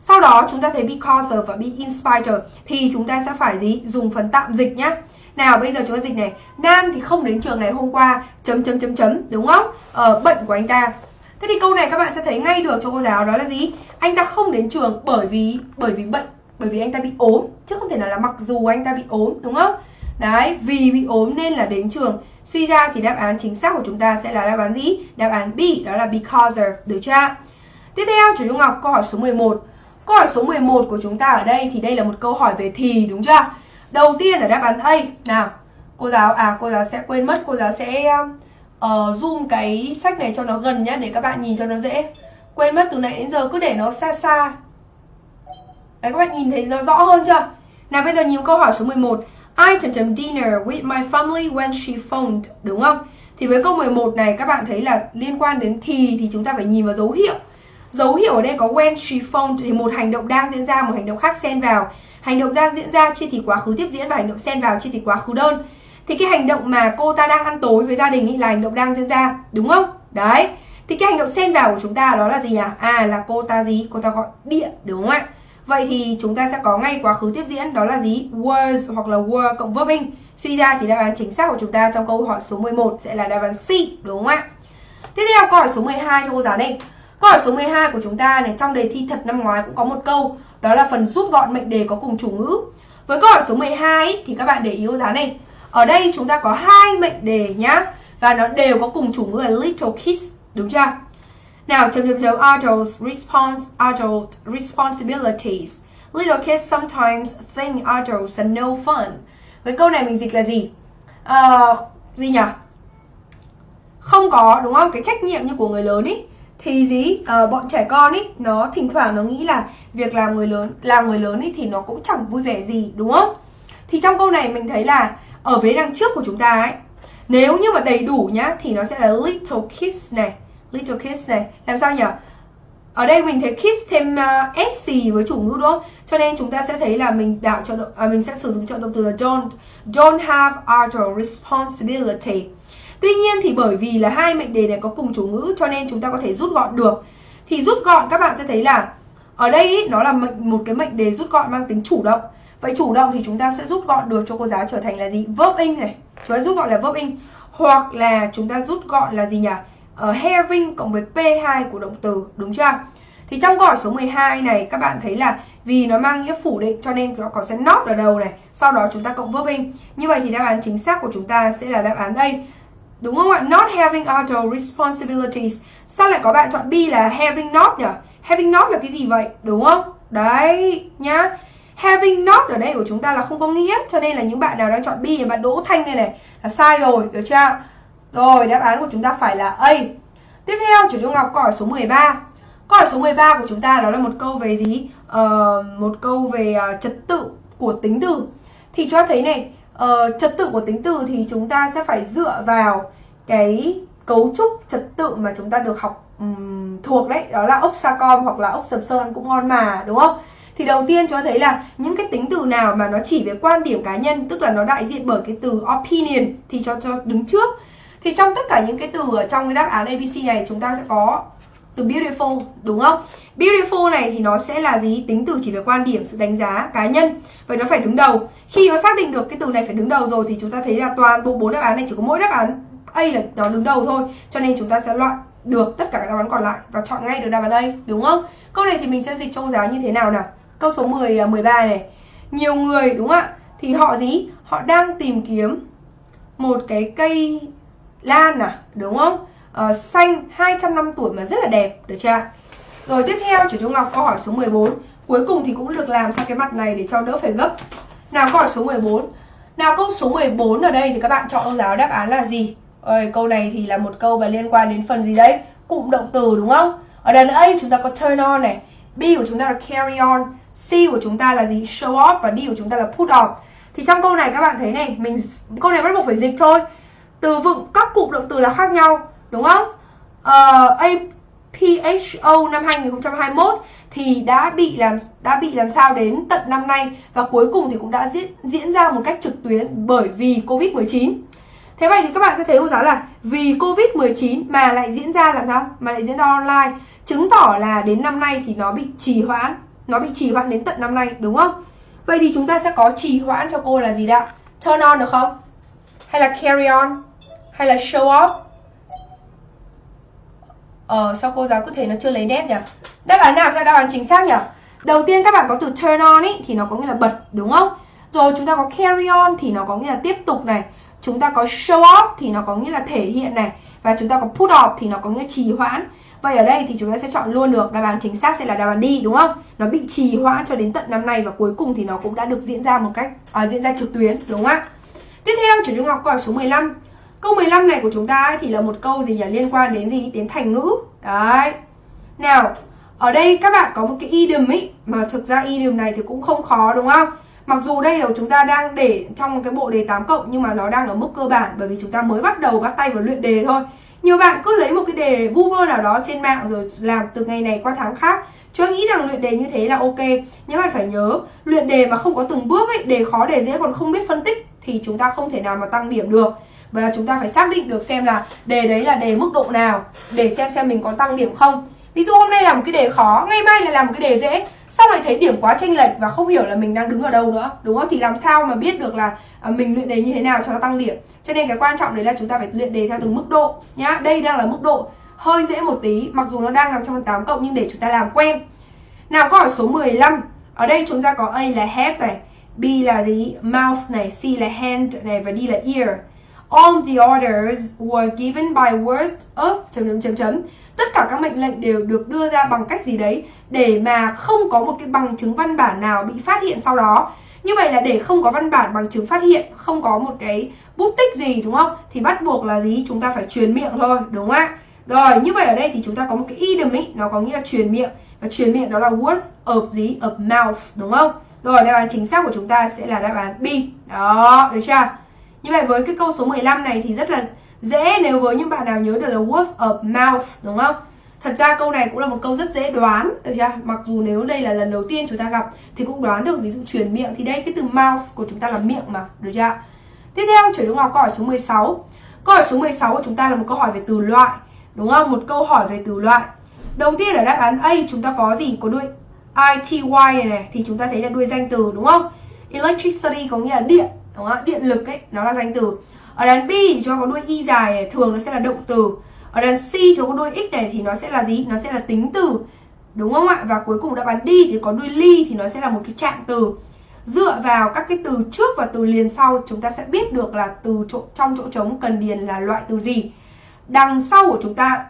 sau đó chúng ta thấy because of và be in spite of thì chúng ta sẽ phải gì? Dùng phần tạm dịch nhá. Nào bây giờ chúng ta dịch này. Nam thì không đến trường ngày hôm qua. Chấm chấm chấm chấm đúng không? Ờ, bệnh của anh ta. Thế thì câu này các bạn sẽ thấy ngay được cho cô giáo đó là gì? Anh ta không đến trường bởi vì bởi vì bệnh bởi vì anh ta bị ốm. Chứ không thể nào là mặc dù anh ta bị ốm đúng không? Đấy vì bị ốm nên là đến trường. Suy ra thì đáp án chính xác của chúng ta sẽ là đáp án gì? Đáp án B đó là because of được chưa? Tiếp theo chủ Trung Ngọc câu hỏi số 11 câu hỏi số 11 của chúng ta ở đây thì đây là một câu hỏi về thì đúng chưa? Đầu tiên là đáp án A. Nào cô giáo à cô giáo sẽ quên mất cô giáo sẽ uh, zoom cái sách này cho nó gần nhá để các bạn nhìn cho nó dễ. Quên mất từ nãy đến giờ cứ để nó xa xa. Đấy các bạn nhìn thấy nó rõ hơn chưa? Nào bây giờ nhìn câu hỏi số 11 I chấm chấm dinner with my family when she phoned Đúng không? Thì với câu 11 này các bạn thấy là liên quan đến thì thì chúng ta phải nhìn vào dấu hiệu. Dấu hiệu ở đây có when she phoned thì một hành động đang diễn ra, một hành động khác xen vào Hành động đang diễn ra chia thì quá khứ tiếp diễn và hành động xen vào chia thì quá khứ đơn Thì cái hành động mà cô ta đang ăn tối với gia đình ý là hành động đang diễn ra Đúng không? Đấy Thì cái hành động xen vào của chúng ta đó là gì nhỉ? À là cô ta gì? Cô ta gọi điện đúng không ạ? Vậy thì chúng ta sẽ có ngay quá khứ tiếp diễn đó là gì? Was hoặc là were cộng verb in. Suy ra thì đáp án chính xác của chúng ta trong câu hỏi số 11 sẽ là đáp án C, đúng không ạ? Tiếp theo câu hỏi số 12 cho cô giáo đây. Câu hỏi số 12 của chúng ta này trong đề thi thật năm ngoái cũng có một câu, đó là phần rút gọn mệnh đề có cùng chủ ngữ. Với câu hỏi số 12 ý, thì các bạn để ý cô giáo này. Ở đây chúng ta có hai mệnh đề nhá và nó đều có cùng chủ ngữ là little kids, đúng chưa? nào chấm chấm chấm adult response adult responsibilities. Little kids sometimes think adults are no fun. Cái câu này mình dịch là gì? Uh, gì nhỉ? Không có đúng không? Cái trách nhiệm như của người lớn ý thì gì? À, bọn trẻ con ý nó thỉnh thoảng nó nghĩ là việc làm người lớn làm người lớn ý thì nó cũng chẳng vui vẻ gì đúng không? Thì trong câu này mình thấy là ở vế đằng trước của chúng ta ấy nếu như mà đầy đủ nhá thì nó sẽ là little kids này little kids này. Làm sao nhỉ? Ở đây mình thấy kids thêm ờ, uh, sc với chủ ngữ đúng không? Cho nên chúng ta sẽ thấy là mình đạo cho à, mình sẽ sử dụng trợ động từ là don't. Don't have other responsibility tuy nhiên thì bởi vì là hai mệnh đề này có cùng chủ ngữ cho nên chúng ta có thể rút gọn được thì rút gọn các bạn sẽ thấy là ở đây ý, nó là một cái mệnh đề rút gọn mang tính chủ động vậy chủ động thì chúng ta sẽ rút gọn được cho cô giáo trở thành là gì verb in này chúng ta rút gọn là verb in hoặc là chúng ta rút gọn là gì nhỉ ờ, uh, having cộng với P2 của động từ, đúng chưa? Thì trong câu hỏi số 12 này các bạn thấy là vì nó mang nghĩa phủ định cho nên nó có sẽ not ở đầu này, sau đó chúng ta cộng verb in. Như vậy thì đáp án chính xác của chúng ta sẽ là đáp án đây. Đúng không ạ? Not having auto responsibilities. Sao lại có bạn chọn B là having not nhỉ? Having not là cái gì vậy? Đúng không? Đấy nhá. Having not ở đây của chúng ta là không có nghĩa Cho nên là những bạn nào đang chọn B thì bạn Đỗ Thanh này này Là sai rồi, được chưa? Rồi, đáp án của chúng ta phải là A. Tiếp theo, chủ Trung Ngọc câu hỏi số 13. Câu hỏi số 13 của chúng ta đó là một câu về gì? Uh, một câu về uh, trật tự của tính từ. Thì cho thấy này, uh, trật tự của tính từ thì chúng ta sẽ phải dựa vào cái cấu trúc trật tự mà chúng ta được học um, thuộc đấy, đó là ốc sa com hoặc là ốc sầm sơn cũng ngon mà, đúng không? Thì đầu tiên cho thấy là những cái tính từ nào mà nó chỉ về quan điểm cá nhân, tức là nó đại diện bởi cái từ opinion thì cho cho đứng trước thì trong tất cả những cái từ ở trong cái đáp án ABC này chúng ta sẽ có từ beautiful đúng không? Beautiful này thì nó sẽ là gì? Tính từ chỉ về quan điểm, sự đánh giá cá nhân Vậy nó phải đứng đầu Khi nó xác định được cái từ này phải đứng đầu rồi thì chúng ta thấy là toàn bộ bốn đáp án này chỉ có mỗi đáp án A là nó đứng đầu thôi Cho nên chúng ta sẽ loại được tất cả các đáp án còn lại và chọn ngay được đáp án A đúng không? Câu này thì mình sẽ dịch cho cô giáo như thế nào nào? Câu số 10 13 à, này. Nhiều người đúng không ạ? Thì họ gì? Họ đang tìm kiếm một cái cây lan à đúng không uh, xanh 200 năm tuổi mà rất là đẹp được chưa rồi tiếp theo chủ Trung Ngọc câu hỏi số 14 cuối cùng thì cũng được làm sang cái mặt này để cho đỡ phải gấp. Nào câu hỏi số 14 nào câu số 14 ở đây thì các bạn chọn ông giáo đáp án là gì? Ôi, câu này thì là một câu mà liên quan đến phần gì đấy? Cụm động từ đúng không? Ở đàn A chúng ta có turn on này B của chúng ta là carry on C của chúng ta là gì? Show off và D của chúng ta là put off thì trong câu này các bạn thấy này mình câu này bắt buộc phải dịch thôi. Từ vựng các cụm động từ là khác nhau đúng không? Ờ, uh, APHO năm 2021 thì đã bị làm đã bị làm sao đến tận năm nay và cuối cùng thì cũng đã diễn diễn ra một cách trực tuyến bởi vì Covid-19. Thế vậy thì các bạn sẽ thấy cô giáo là vì Covid-19 mà lại diễn ra làm sao? Mà lại diễn ra online, chứng tỏ là đến năm nay thì nó bị trì hoãn, nó bị trì hoãn đến tận năm nay đúng không? Vậy thì chúng ta sẽ có trì hoãn cho cô là gì đã turn on được không? Hay là carry on? Hay là show off? Ờ sao cô giáo cứ thể nó chưa lấy nét nhỉ? Đáp án nào? Sẽ đáp án chính xác nhỉ? Đầu tiên các bạn có từ turn on ý thì nó có nghĩa là bật đúng không? Rồi chúng ta có carry on thì nó có nghĩa là tiếp tục này. Chúng ta có show off thì nó có nghĩa là thể hiện này. Và chúng ta có put off thì nó có nghĩa là trì hoãn. Vậy ở đây thì chúng ta sẽ chọn luôn được. Đáp án chính xác sẽ là đáp án đi đúng không? Nó bị trì hoãn cho đến tận năm nay và cuối cùng thì nó cũng đã được diễn ra một cách à, diễn ra trực tuyến đúng không ạ? Tiếp theo chủ trung học câu hỏi số 15 câu 15 này của chúng ta ấy, thì là một câu gì nhỉ liên quan đến gì đến thành ngữ đấy nào ở đây các bạn có một cái idiom ấy mà thực ra idiom này thì cũng không khó đúng không Mặc dù đây là chúng ta đang để trong cái bộ đề 8 cộng nhưng mà nó đang ở mức cơ bản bởi vì chúng ta mới bắt đầu bắt tay vào luyện đề thôi. Nhiều bạn cứ lấy một cái đề vu vơ nào đó trên mạng rồi làm từ ngày này qua tháng khác. Chứ nghĩ rằng luyện đề như thế là ok. Nhưng bạn phải nhớ, luyện đề mà không có từng bước ấy, đề khó đề dễ còn không biết phân tích thì chúng ta không thể nào mà tăng điểm được. Và chúng ta phải xác định được xem là đề đấy là đề mức độ nào để xem xem mình có tăng điểm không. Ví dụ hôm nay làm một cái đề khó, ngày mai lại làm một cái đề dễ sau này thấy điểm quá chênh lệch và không hiểu là mình đang đứng ở đâu nữa Đúng không? Thì làm sao mà biết được là à, mình luyện đề như thế nào cho nó tăng điểm Cho nên cái quan trọng đấy là chúng ta phải luyện đề theo từng mức độ nhá Đây đang là mức độ hơi dễ một tí Mặc dù nó đang nằm trong 8 cộng nhưng để chúng ta làm quen Nào câu hỏi số 15 Ở đây chúng ta có A là head này B là gì? Mouth này C là hand này Và D là ear All the orders were given by word of, chấm chấm chấm chấm. Tất cả các mệnh lệnh đều được đưa ra bằng cách gì đấy để mà không có một cái bằng chứng văn bản nào bị phát hiện sau đó. Như vậy là để không có văn bản bằng chứng phát hiện, không có một cái bút tích gì, đúng không? Thì bắt buộc là gì? Chúng ta phải truyền miệng thôi, đúng không ạ? Rồi, như vậy ở đây thì chúng ta có một cái idiom ấy nó có nghĩa là truyền miệng. Và truyền miệng đó là word of gì? Of mouth, đúng không? Rồi, đáp án chính xác của chúng ta sẽ là đáp án B. Đó, được chưa? Như vậy với cái câu số 15 này thì rất là dễ nếu với những bạn nào nhớ được là word of mouth đúng không? Thật ra câu này cũng là một câu rất dễ đoán được chưa? Mặc dù nếu đây là lần đầu tiên chúng ta gặp thì cũng đoán được ví dụ truyền miệng thì đây cái từ mouth của chúng ta là miệng mà, được chưa? Tiếp theo chuyển đúng vào câu hỏi số 16. Câu hỏi số 16 của chúng ta là một câu hỏi về từ loại, đúng không? Một câu hỏi về từ loại. Đầu tiên ở đáp án A chúng ta có gì? Có đuôi ITY này này thì chúng ta thấy là đuôi danh từ đúng không? Electricity có nghĩa là điện, đúng không? Điện lực ấy, nó là danh từ. Ở đàn B thì cho có đuôi y dài này thường nó sẽ là động từ. Ở đàn C cho có đuôi x này thì nó sẽ là gì? Nó sẽ là tính từ. Đúng không ạ? Và cuối cùng đáp án D thì có đuôi ly thì nó sẽ là một cái trạng từ. Dựa vào các cái từ trước và từ liền sau chúng ta sẽ biết được là từ chỗ trong chỗ trống cần điền là loại từ gì. Đằng sau của chúng ta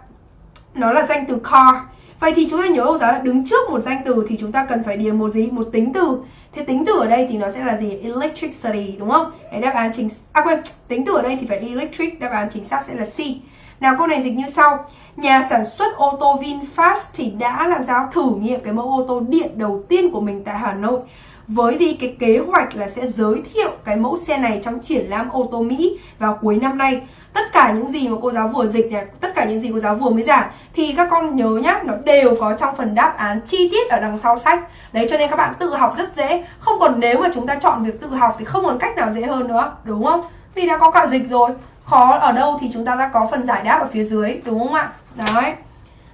nó là danh từ car vậy thì chúng ta nhớ rằng là đứng trước một danh từ thì chúng ta cần phải điền một gì? Một tính từ. Thế tính từ ở đây thì nó sẽ là gì? Electricity đúng không? Đấy, đáp án chính à quên, tính từ ở đây thì phải electric, đáp án chính xác sẽ là C. Nào câu này dịch như sau. Nhà sản xuất ô tô VinFast thì đã làm sao thử nghiệm cái mẫu ô tô điện đầu tiên của mình tại Hà Nội với gì cái kế hoạch là sẽ giới thiệu cái mẫu xe này trong triển lãm ô tô Mỹ vào cuối năm nay? Tất cả những gì mà cô giáo vừa dịch này, tất cả những gì cô giáo vừa mới giảng thì các con nhớ nhá, nó đều có trong phần đáp án chi tiết ở đằng sau sách. Đấy, cho nên các bạn tự học rất dễ. Không còn nếu mà chúng ta chọn việc tự học thì không còn cách nào dễ hơn nữa, đúng không? Vì đã có cả dịch rồi. Khó ở đâu thì chúng ta đã có phần giải đáp ở phía dưới, đúng không ạ? Đấy.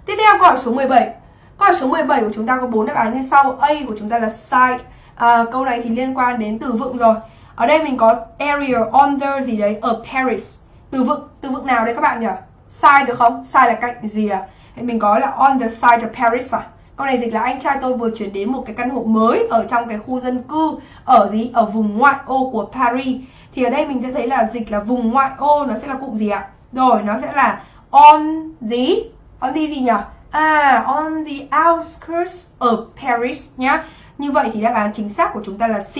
Tiếp theo câu hỏi số 17 câu hỏi số 17 của chúng ta có bốn đáp án như sau. A của chúng ta là site à, câu này thì liên quan đến từ vựng rồi. Ở đây mình có area under gì đấy ở Paris. Từ vựng từ vựng nào đấy các bạn nhỉ? Sai được không? Sai là cạnh gì à? Mình có là on the side of Paris à? Câu này dịch là anh trai tôi vừa chuyển đến một cái căn hộ mới ở trong cái khu dân cư ở gì? Ở vùng ngoại ô của Paris. Thì ở đây mình sẽ thấy là dịch là vùng ngoại ô nó sẽ là cụm gì ạ? Rồi nó sẽ là on gì? On the gì nhỉ? À on the outskirts of Paris nhá như vậy thì đáp án chính xác của chúng ta là C.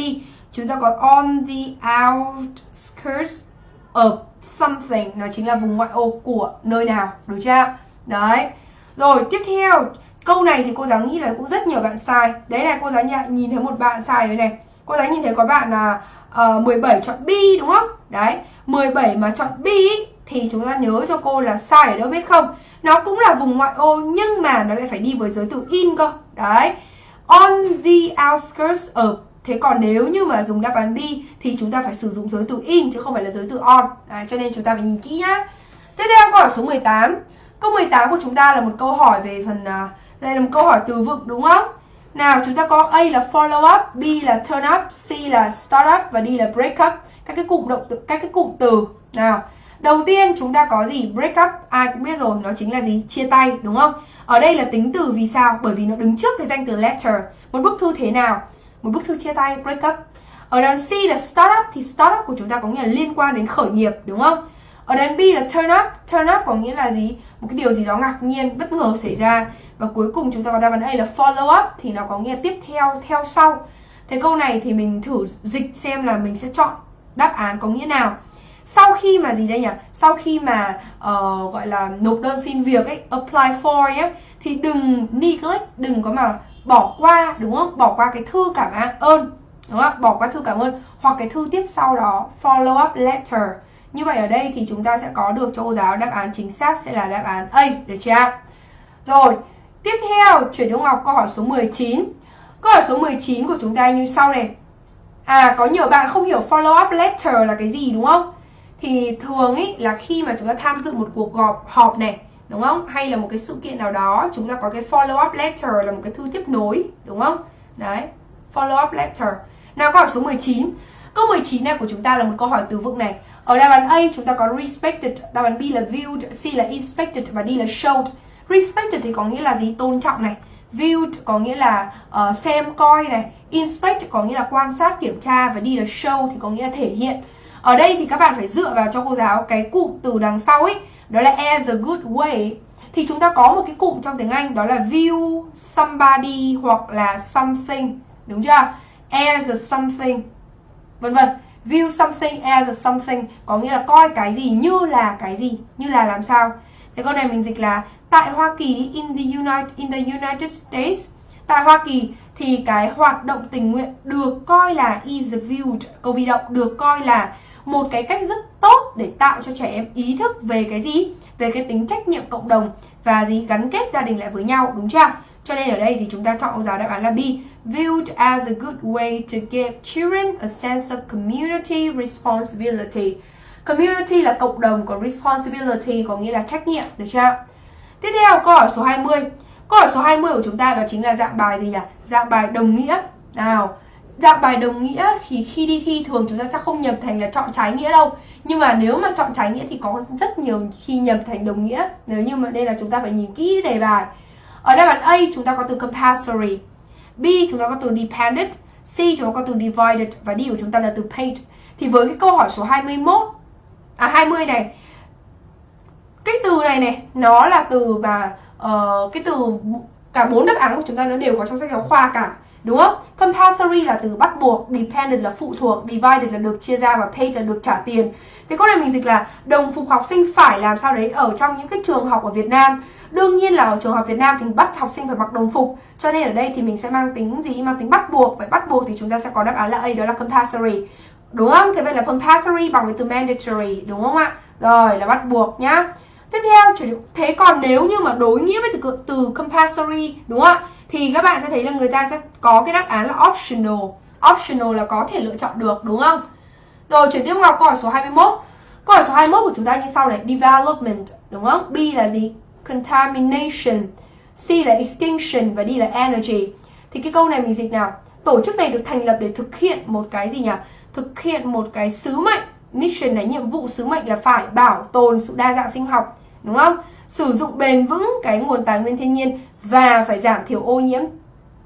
Chúng ta có on the outskirts of something. Nó chính là vùng ngoại ô của nơi nào. Đúng chưa? Đấy. Rồi tiếp theo. Câu này thì cô giáo nghĩ là cũng rất nhiều bạn sai. Đấy là cô giáo nhìn thấy một bạn sai rồi này. Cô giáo nhìn thấy có bạn là ờ, uh, 17 chọn B đúng không? Đấy. 17 mà chọn B thì chúng ta nhớ cho cô là sai ở đâu biết không? Nó cũng là vùng ngoại ô nhưng mà nó lại phải đi với giới từ in cơ. Đấy on the outskirts of Thế còn nếu như mà dùng đáp án B thì chúng ta phải sử dụng giới từ in chứ không phải là giới từ on. Đấy, cho nên chúng ta phải nhìn kỹ nhá. Tiếp theo câu hỏi số 18. Câu 18 của chúng ta là một câu hỏi về phần uh, đây là một câu hỏi từ vựng đúng không? Nào chúng ta có A là follow up, B là turn up, C là start up và D là break up. Các cái cụm động từ các cái cụm từ. Nào, đầu tiên chúng ta có gì? Break up, ai cũng biết rồi, nó chính là gì? Chia tay, đúng không? Ở đây là tính từ vì sao? Bởi vì nó đứng trước cái danh từ letter. Một bức thư thế nào? Một bức thư chia tay, break up. Ở đằng C là start up thì start up của chúng ta có nghĩa là liên quan đến khởi nghiệp, đúng không? Ở đằng B là turn up, turn up có nghĩa là gì? Một cái điều gì đó ngạc nhiên, bất ngờ xảy ra. Và cuối cùng chúng ta có đáp án A là follow up thì nó có nghĩa tiếp theo, theo sau. Thế câu này thì mình thử dịch xem là mình sẽ chọn đáp án có nghĩa nào. Sau khi mà gì đây nhỉ? Sau khi mà uh, gọi là nộp đơn xin việc ấy, apply for ấy thì đừng neglect, đừng có mà bỏ qua đúng không? Bỏ qua cái thư cảm ơn đúng không? Bỏ qua thư cảm ơn hoặc cái thư tiếp sau đó follow up letter. Như vậy ở đây thì chúng ta sẽ có được cho cô giáo đáp án chính xác sẽ là đáp án A, được chưa? Rồi, tiếp theo chuyển cho Ngọc câu hỏi số 19. Câu hỏi số 19 của chúng ta như sau này. À, có nhiều bạn không hiểu follow up letter là cái gì đúng không? Thì thường ý là khi mà chúng ta tham dự một cuộc họp họp này, đúng không? Hay là một cái sự kiện nào đó, chúng ta có cái follow up letter là một cái thư tiếp nối, đúng không? Đấy, follow up letter. Nào câu hỏi số 19. Câu 19 này của chúng ta là một câu hỏi từ vựng này. Ở đáp án A chúng ta có respected, đáp án B là viewed, C là inspected và D là showed. Respected thì có nghĩa là gì? Tôn trọng này. Viewed có nghĩa là uh, xem coi này. Inspect có nghĩa là quan sát kiểm tra và D là show thì có nghĩa là thể hiện. Ở đây thì các bạn phải dựa vào cho cô giáo cái cụm từ đằng sau ấy, đó là as a good way. Thì chúng ta có một cái cụm trong tiếng Anh đó là view somebody hoặc là something, đúng chưa? As a something vân vân view something as a something có nghĩa là coi cái gì như là cái gì như là làm sao thế câu này mình dịch là tại Hoa Kỳ in the United in the United States tại Hoa Kỳ thì cái hoạt động tình nguyện được coi là is viewed câu bị động được coi là một cái cách rất tốt để tạo cho trẻ em ý thức về cái gì về cái tính trách nhiệm cộng đồng và gì gắn kết gia đình lại với nhau đúng chưa cho nên ở đây thì chúng ta chọn câu giáo đáp án là B viewed as a good way to give children a sense of community responsibility. Community là cộng đồng, còn responsibility có nghĩa là trách nhiệm, được chưa? Tiếp theo câu hỏi số 20. Câu hỏi số 20 của chúng ta đó chính là dạng bài gì nhỉ? Dạng bài đồng nghĩa. Nào, dạng bài đồng nghĩa thì khi đi thi thường chúng ta sẽ không nhập thành là chọn trái nghĩa đâu. Nhưng mà nếu mà chọn trái nghĩa thì có rất nhiều khi nhập thành đồng nghĩa. Nếu như mà đây là chúng ta phải nhìn kỹ đề bài. Ở đáp án A chúng ta có từ compulsory B chúng ta có từ dependent, C chúng ta có từ divided và D của chúng ta là từ paid. Thì với cái câu hỏi số 21 à 20 này cái từ này này nó là từ mà uh, cái từ cả bốn đáp án của chúng ta nó đều có trong sách giáo khoa cả đúng không? Compulsory là từ bắt buộc, dependent là phụ thuộc, divided là được chia ra và paid là được trả tiền. Thế câu này mình dịch là đồng phục học sinh phải làm sao đấy ở trong những cái trường học ở Việt Nam Đương nhiên là ở trường học Việt Nam thì bắt học sinh phải mặc đồng phục Cho nên ở đây thì mình sẽ mang tính gì? Mang tính bắt buộc Vậy bắt buộc thì chúng ta sẽ có đáp án là A đó là compulsory Đúng không? Thế vậy là compulsory bằng với từ mandatory Đúng không ạ? Rồi là bắt buộc nhá Tiếp theo, thế còn nếu như mà đối nghĩa với từ, từ compulsory Đúng không ạ? Thì các bạn sẽ thấy là người ta sẽ có cái đáp án là optional Optional là có thể lựa chọn được đúng không? Rồi chuyển tiếp vào câu hỏi số 21 Câu hỏi số 21 của chúng ta như sau này Development đúng không? B là gì? contamination, C là extinction và D là energy. Thì cái câu này mình dịch nào? Tổ chức này được thành lập để thực hiện một cái gì nhỉ? Thực hiện một cái sứ mệnh. Mission này nhiệm vụ sứ mệnh là phải bảo tồn sự đa dạng sinh học, đúng không? Sử dụng bền vững cái nguồn tài nguyên thiên nhiên và phải giảm thiểu ô nhiễm.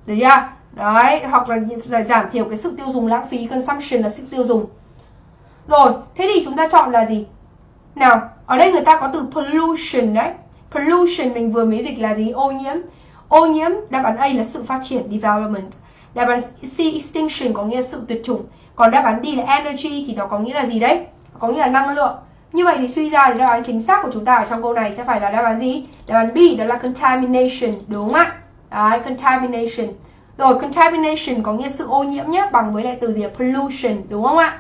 Được chưa? Đấy, hoặc là, là giảm thiểu cái sự tiêu dùng lãng phí, consumption là sự tiêu dùng. Rồi, thế thì chúng ta chọn là gì? Nào, ở đây người ta có từ pollution đấy pollution mình vừa mới dịch là gì ô nhiễm ô nhiễm đáp án A là sự phát triển development đáp án C extinction có nghĩa là sự tuyệt chủng còn đáp án D là energy thì nó có nghĩa là gì đấy có nghĩa là năng lượng như vậy thì suy ra thì đáp án chính xác của chúng ta ở trong câu này sẽ phải là đáp án gì đáp án B đó là contamination đúng không ạ đấy contamination rồi contamination có nghĩa sự ô nhiễm nhé bằng với lại từ gì pollution đúng không ạ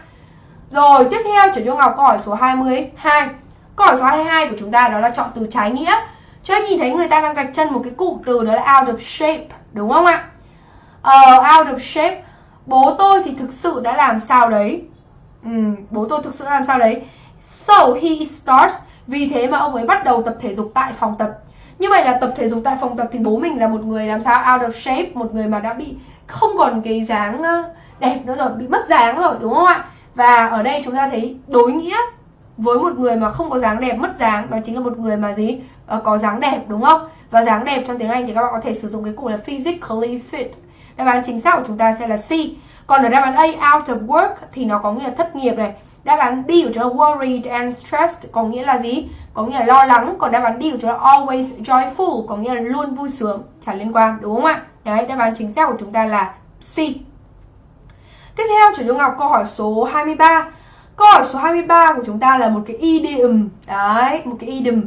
rồi tiếp theo trở cho ngọc câu hỏi số 22 Câu hỏi số 22 của chúng ta đó là chọn từ trái nghĩa. Cho nhìn thấy người ta đang gạch chân một cái cụm từ đó là out of shape, đúng không ạ? Uh, out of shape. Bố tôi thì thực sự đã làm sao đấy. Ừ, bố tôi thực sự đã làm sao đấy. So he starts. Vì thế mà ông ấy bắt đầu tập thể dục tại phòng tập. như vậy là tập thể dục tại phòng tập thì bố mình là một người làm sao out of shape, một người mà đã bị không còn cái dáng đẹp nữa rồi, bị mất dáng rồi, đúng không ạ? Và ở đây chúng ta thấy đối nghĩa với một người mà không có dáng đẹp, mất dáng, đó chính là một người mà gì? Ờ, có dáng đẹp, đúng không? Và dáng đẹp trong tiếng Anh thì các bạn có thể sử dụng cái cụm là physically fit. Đáp án chính xác của chúng ta sẽ là C. Còn ở đáp án A, out of work thì nó có nghĩa là thất nghiệp này đáp án B của chúng ta worried and stressed có nghĩa là gì? Có nghĩa là lo lắng. Còn đáp án D của chúng ta always joyful có nghĩa là luôn vui sướng. Chả liên quan đúng không ạ? Đấy đáp án chính xác của chúng ta là C. Tiếp theo chủ dung học câu hỏi số 23 câu hỏi số 23 của chúng ta là một cái idiom. Đấy một cái idiom.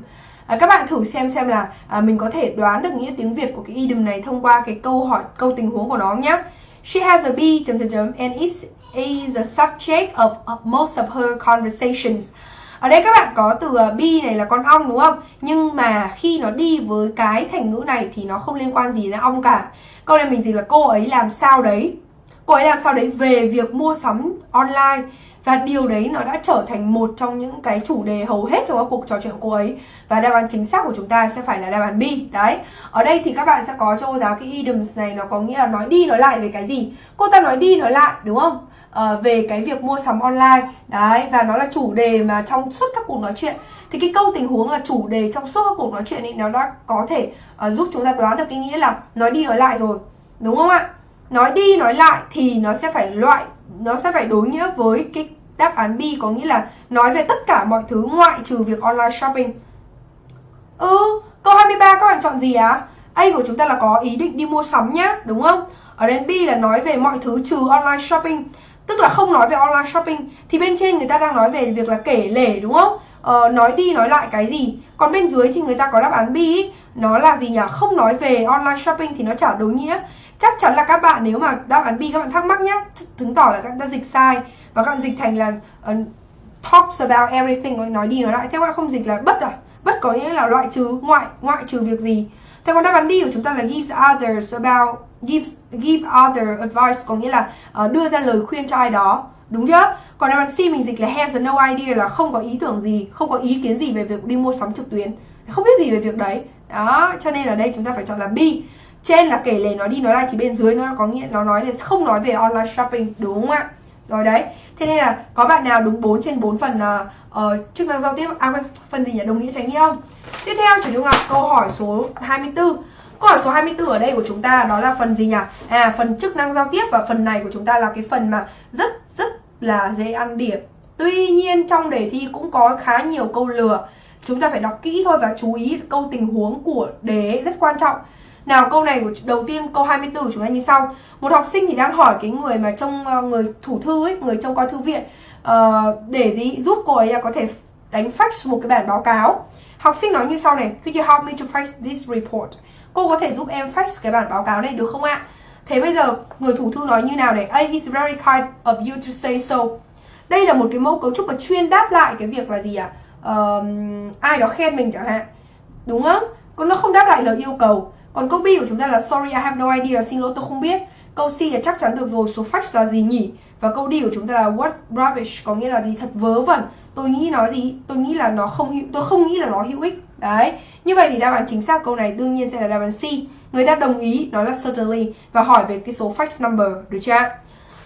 À, các bạn thử xem xem là à, mình có thể đoán được nghĩa tiếng Việt của cái idiom này thông qua cái câu hỏi câu tình huống của nó nhé She has a bee chấm chấm chấm and is is the subject of, most of her conversations. Ở đây các bạn có từ ờ, be này là con ong đúng không? Nhưng mà khi nó đi với cái thành ngữ này thì nó không liên quan gì đến ong cả. Câu này mình gì là cô ấy làm sao đấy. Cô ấy làm sao đấy về việc mua sắm online và điều đấy nó đã trở thành một trong những cái chủ đề hầu hết trong các cuộc trò chuyện của cô ấy và đáp án chính xác của chúng ta sẽ phải là đáp án B đấy ở đây thì các bạn sẽ có cho cô giáo cái idioms này nó có nghĩa là nói đi nói lại về cái gì cô ta nói đi nói lại đúng không uh, về cái việc mua sắm online. Đấy và nó là chủ đề mà trong suốt các cuộc nói chuyện. Thì cái câu tình huống là chủ đề trong suốt các cuộc nói chuyện ấy nó đã có thể uh, giúp chúng ta đoán được cái nghĩa là nói đi nói lại rồi. Đúng không ạ? Nói đi nói lại thì nó sẽ phải loại nó sẽ phải đối nghĩa với cái đáp án B có nghĩa là nói về tất cả mọi thứ ngoại trừ việc online shopping. Ừ câu 23 các bạn chọn gì á à? A của chúng ta là có ý định đi mua sắm nhá đúng không? Ở đến B là nói về mọi thứ trừ online shopping tức là không nói về online shopping. Thì bên trên người ta đang nói về việc là kể lể đúng không? Ờ, nói đi nói lại cái gì? Còn bên dưới thì người ta có đáp án B ý, nó là gì nhỉ? Không nói về online shopping thì nó trả đối nghĩa chắc chắn là các bạn nếu mà đáp án B các bạn thắc mắc nhá chứng tỏ là các bạn đã dịch sai. Và các bạn dịch thành là uh, talks about everything nói đi nói lại. Thế các bạn không dịch là bất à? Bất có nghĩa là loại trừ ngoại ngoại trừ việc gì? Thế còn đáp án đi của chúng ta là gives others about Give give other advice có nghĩa là uh, đưa ra lời khuyên cho ai đó. Đúng chưa? Còn đáp án C mình dịch là has no idea là không có ý tưởng gì không có ý kiến gì về việc đi mua sắm trực tuyến. Không biết gì về việc đấy. Đó cho nên ở đây chúng ta phải chọn là B. Trên là kể lể nói đi nói lại thì bên dưới nó có nghĩa nó nói là không nói về online shopping. Đúng không ạ? Rồi đấy. Thế nên là có bạn nào đúng 4 trên 4 phần uh, uh, chức năng giao tiếp? À quên phần gì nhỉ? Đồng nghĩa tránh nghĩa không tiếp theo chủ trung học câu hỏi số 24 câu hỏi số 24 ở đây của chúng ta đó là phần gì nhỉ à phần chức năng giao tiếp và phần này của chúng ta là cái phần mà rất rất là dễ ăn điểm tuy nhiên trong đề thi cũng có khá nhiều câu lừa chúng ta phải đọc kỹ thôi và chú ý câu tình huống của đề rất quan trọng nào câu này của đầu tiên câu 24 chúng ta như sau. Một học sinh thì đang hỏi cái người mà trong ờ, người thủ thư ấy, người trông coi thư viện uh, để gì giúp cô ấy có thể đánh fax một cái bản báo cáo. Học sinh nói như sau này, could you help me to fax this report? Cô có thể giúp em fax cái bản báo cáo này được không ạ? Thế bây giờ người thủ thư nói như nào này? A is very kind of you to say so. Đây là một cái mẫu cấu trúc mà chuyên đáp lại cái việc là gì ạ? À? Uh, ai đó khen mình chẳng hạn. Đúng không? Còn nó không đáp lại lời yêu cầu. Còn câu B của chúng ta là sorry I have no idea xin lỗi tôi không biết. Câu C là chắc chắn được rồi, số fax là gì nhỉ? Và câu D của chúng ta là what rubbish có nghĩa là gì thật vớ vẩn. Tôi nghĩ nó gì? Tôi nghĩ là nó không tôi không nghĩ là nó hữu ích. Đấy. Như vậy thì đáp án chính xác câu này đương nhiên sẽ là đáp án C. Người ta đồng ý nó là certainly và hỏi về cái số fax number được chưa?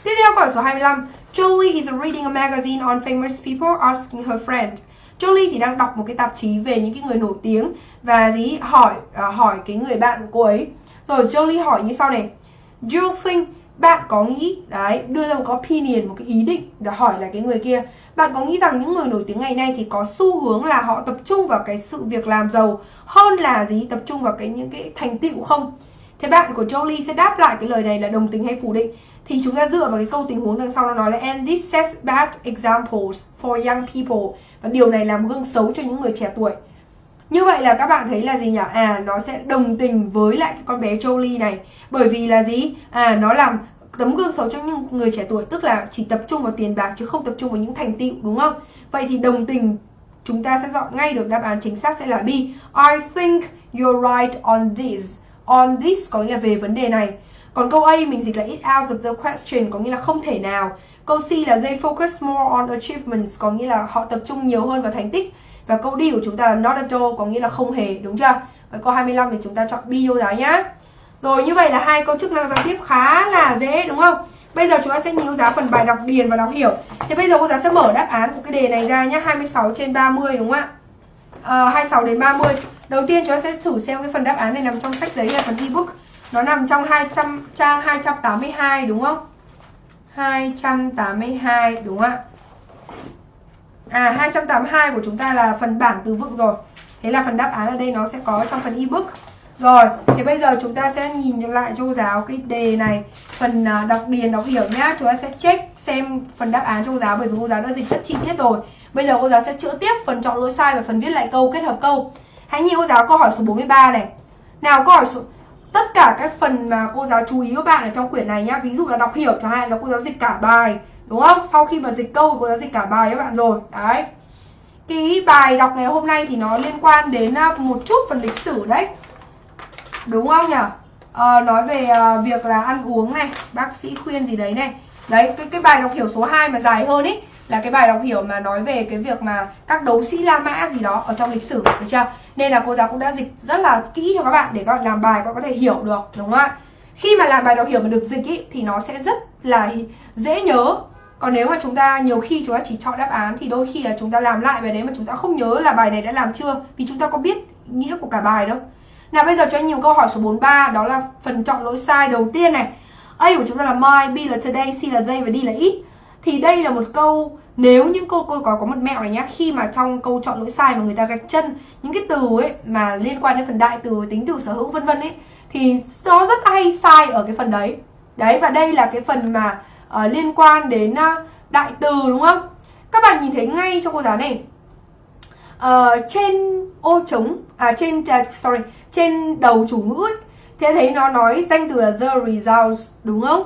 Tiếp theo câu số 25. Jolie is reading a magazine on famous people asking her friend. Jolie thì đang đọc một cái tạp chí về những cái người nổi tiếng và gì hỏi uh, hỏi cái người bạn của cô ấy. Rồi Jolie hỏi như sau này. Do you think bạn có nghĩ, đấy, đưa ra một cái opinion, một cái ý định để hỏi là cái người kia. Bạn có nghĩ rằng những người nổi tiếng ngày nay thì có xu hướng là họ tập trung vào cái sự việc làm giàu hơn là gì? Tập trung vào cái những cái thành tựu không? Thế bạn của Jolie sẽ đáp lại cái lời này là đồng tình hay phủ định? Thì chúng ta dựa vào cái câu tình huống đằng sau nó nói là, and this sets bad examples for young people. Và điều này làm gương xấu cho những người trẻ tuổi như vậy là các bạn thấy là gì nhỉ? À nó sẽ đồng tình với lại cái con bé Jolie này bởi vì là gì? À nó làm tấm gương xấu cho những người trẻ tuổi, tức là chỉ tập trung vào tiền bạc chứ không tập trung vào những thành tựu, đúng không? Vậy thì đồng tình chúng ta sẽ dọn ngay được đáp án chính xác sẽ là B. I think you're right on this. On this có nghĩa là về vấn đề này. Còn câu A mình dịch là it out of the question, có nghĩa là không thể nào. Câu C là they focus more on achievements, có nghĩa là họ tập trung nhiều hơn vào thành tích. Và câu đi của chúng ta là not at all có nghĩa là không hề, đúng chưa? với câu 25 thì chúng ta chọn be vô giáo nhá. Rồi như vậy là hai câu chức năng giao tiếp khá là dễ đúng không? Bây giờ chúng ta sẽ nhìn giá giáo phần bài đọc điền và đọc hiểu. Thì bây giờ cô giáo sẽ mở đáp án của cái đề này ra nhá, 26 trên 30 đúng không ạ? Ờ, à, 26 đến 30 Đầu tiên chúng ta sẽ thử xem cái phần đáp án này nằm trong sách giấy hay phần ebook. Nó nằm trong 200 trang 282 đúng không? 282 đúng không ạ? À 282 của chúng ta là phần bảng từ vựng rồi. Thế là phần đáp án ở đây nó sẽ có trong phần ebook. Rồi, thì bây giờ chúng ta sẽ nhìn lại cho cô giáo cái đề này. Phần à, đọc điền, đọc hiểu nhá. Chúng ta sẽ check xem phần đáp án cho cô giáo Bởi vì cô giáo đã dịch rất chi tiết rồi. Bây giờ cô giáo sẽ chữa tiếp phần chọn lỗi sai và phần viết lại câu kết hợp câu. Hãy nhìn cô giáo câu hỏi số 43 này. Nào câu hỏi số... Tất cả các phần mà cô giáo chú ý các bạn ở trong quyển này nhá. Ví dụ là đọc hiểu chẳng hạn là cô giáo dịch cả bài. Đúng không? Sau khi mà dịch câu cô giáo dịch cả bài các bạn rồi. Đấy. Cái bài đọc ngày hôm nay thì nó liên quan đến à, một chút phần lịch sử đấy. Đúng không nhỉ? À, nói về à, việc là ăn uống này bác sĩ khuyên gì đấy này. Đấy cái cái bài đọc hiểu số 2 mà dài hơn ý là cái bài đọc hiểu mà nói về cái việc mà các đấu sĩ La Mã gì đó ở trong lịch sử được chưa? Nên là cô giáo cũng đã dịch rất là kỹ cho các bạn để các bạn làm bài các bạn có thể hiểu được đúng không ạ? Khi mà làm bài đọc hiểu mà được dịch ý, thì nó sẽ rất là dễ nhớ còn nếu mà chúng ta nhiều khi chúng ta chỉ chọn đáp án thì đôi khi là chúng ta làm lại bài đấy mà chúng ta không nhớ là bài này đã làm chưa vì chúng ta có biết nghĩa của cả bài đâu. Nào bây giờ cho anh nhiều câu hỏi số 43 Đó là phần chọn lỗi sai đầu tiên này. A của chúng ta là my, B là today, C là they và D là it. Thì đây là một câu Nếu những câu cô có có một mẹo này nhá Khi mà trong câu chọn lỗi sai mà người ta gạch chân Những cái từ ấy mà liên quan đến phần đại từ Tính từ sở hữu vân vân ấy Thì nó rất hay sai ở cái phần đấy. Đấy và đây là cái phần mà uh, liên quan đến uh, đại từ đúng không Các bạn nhìn thấy ngay cho cô giáo này uh, Trên ô trống à trên uh, sorry trên đầu chủ ngữ ấy, thế thấy nó nói danh từ là the results đúng không?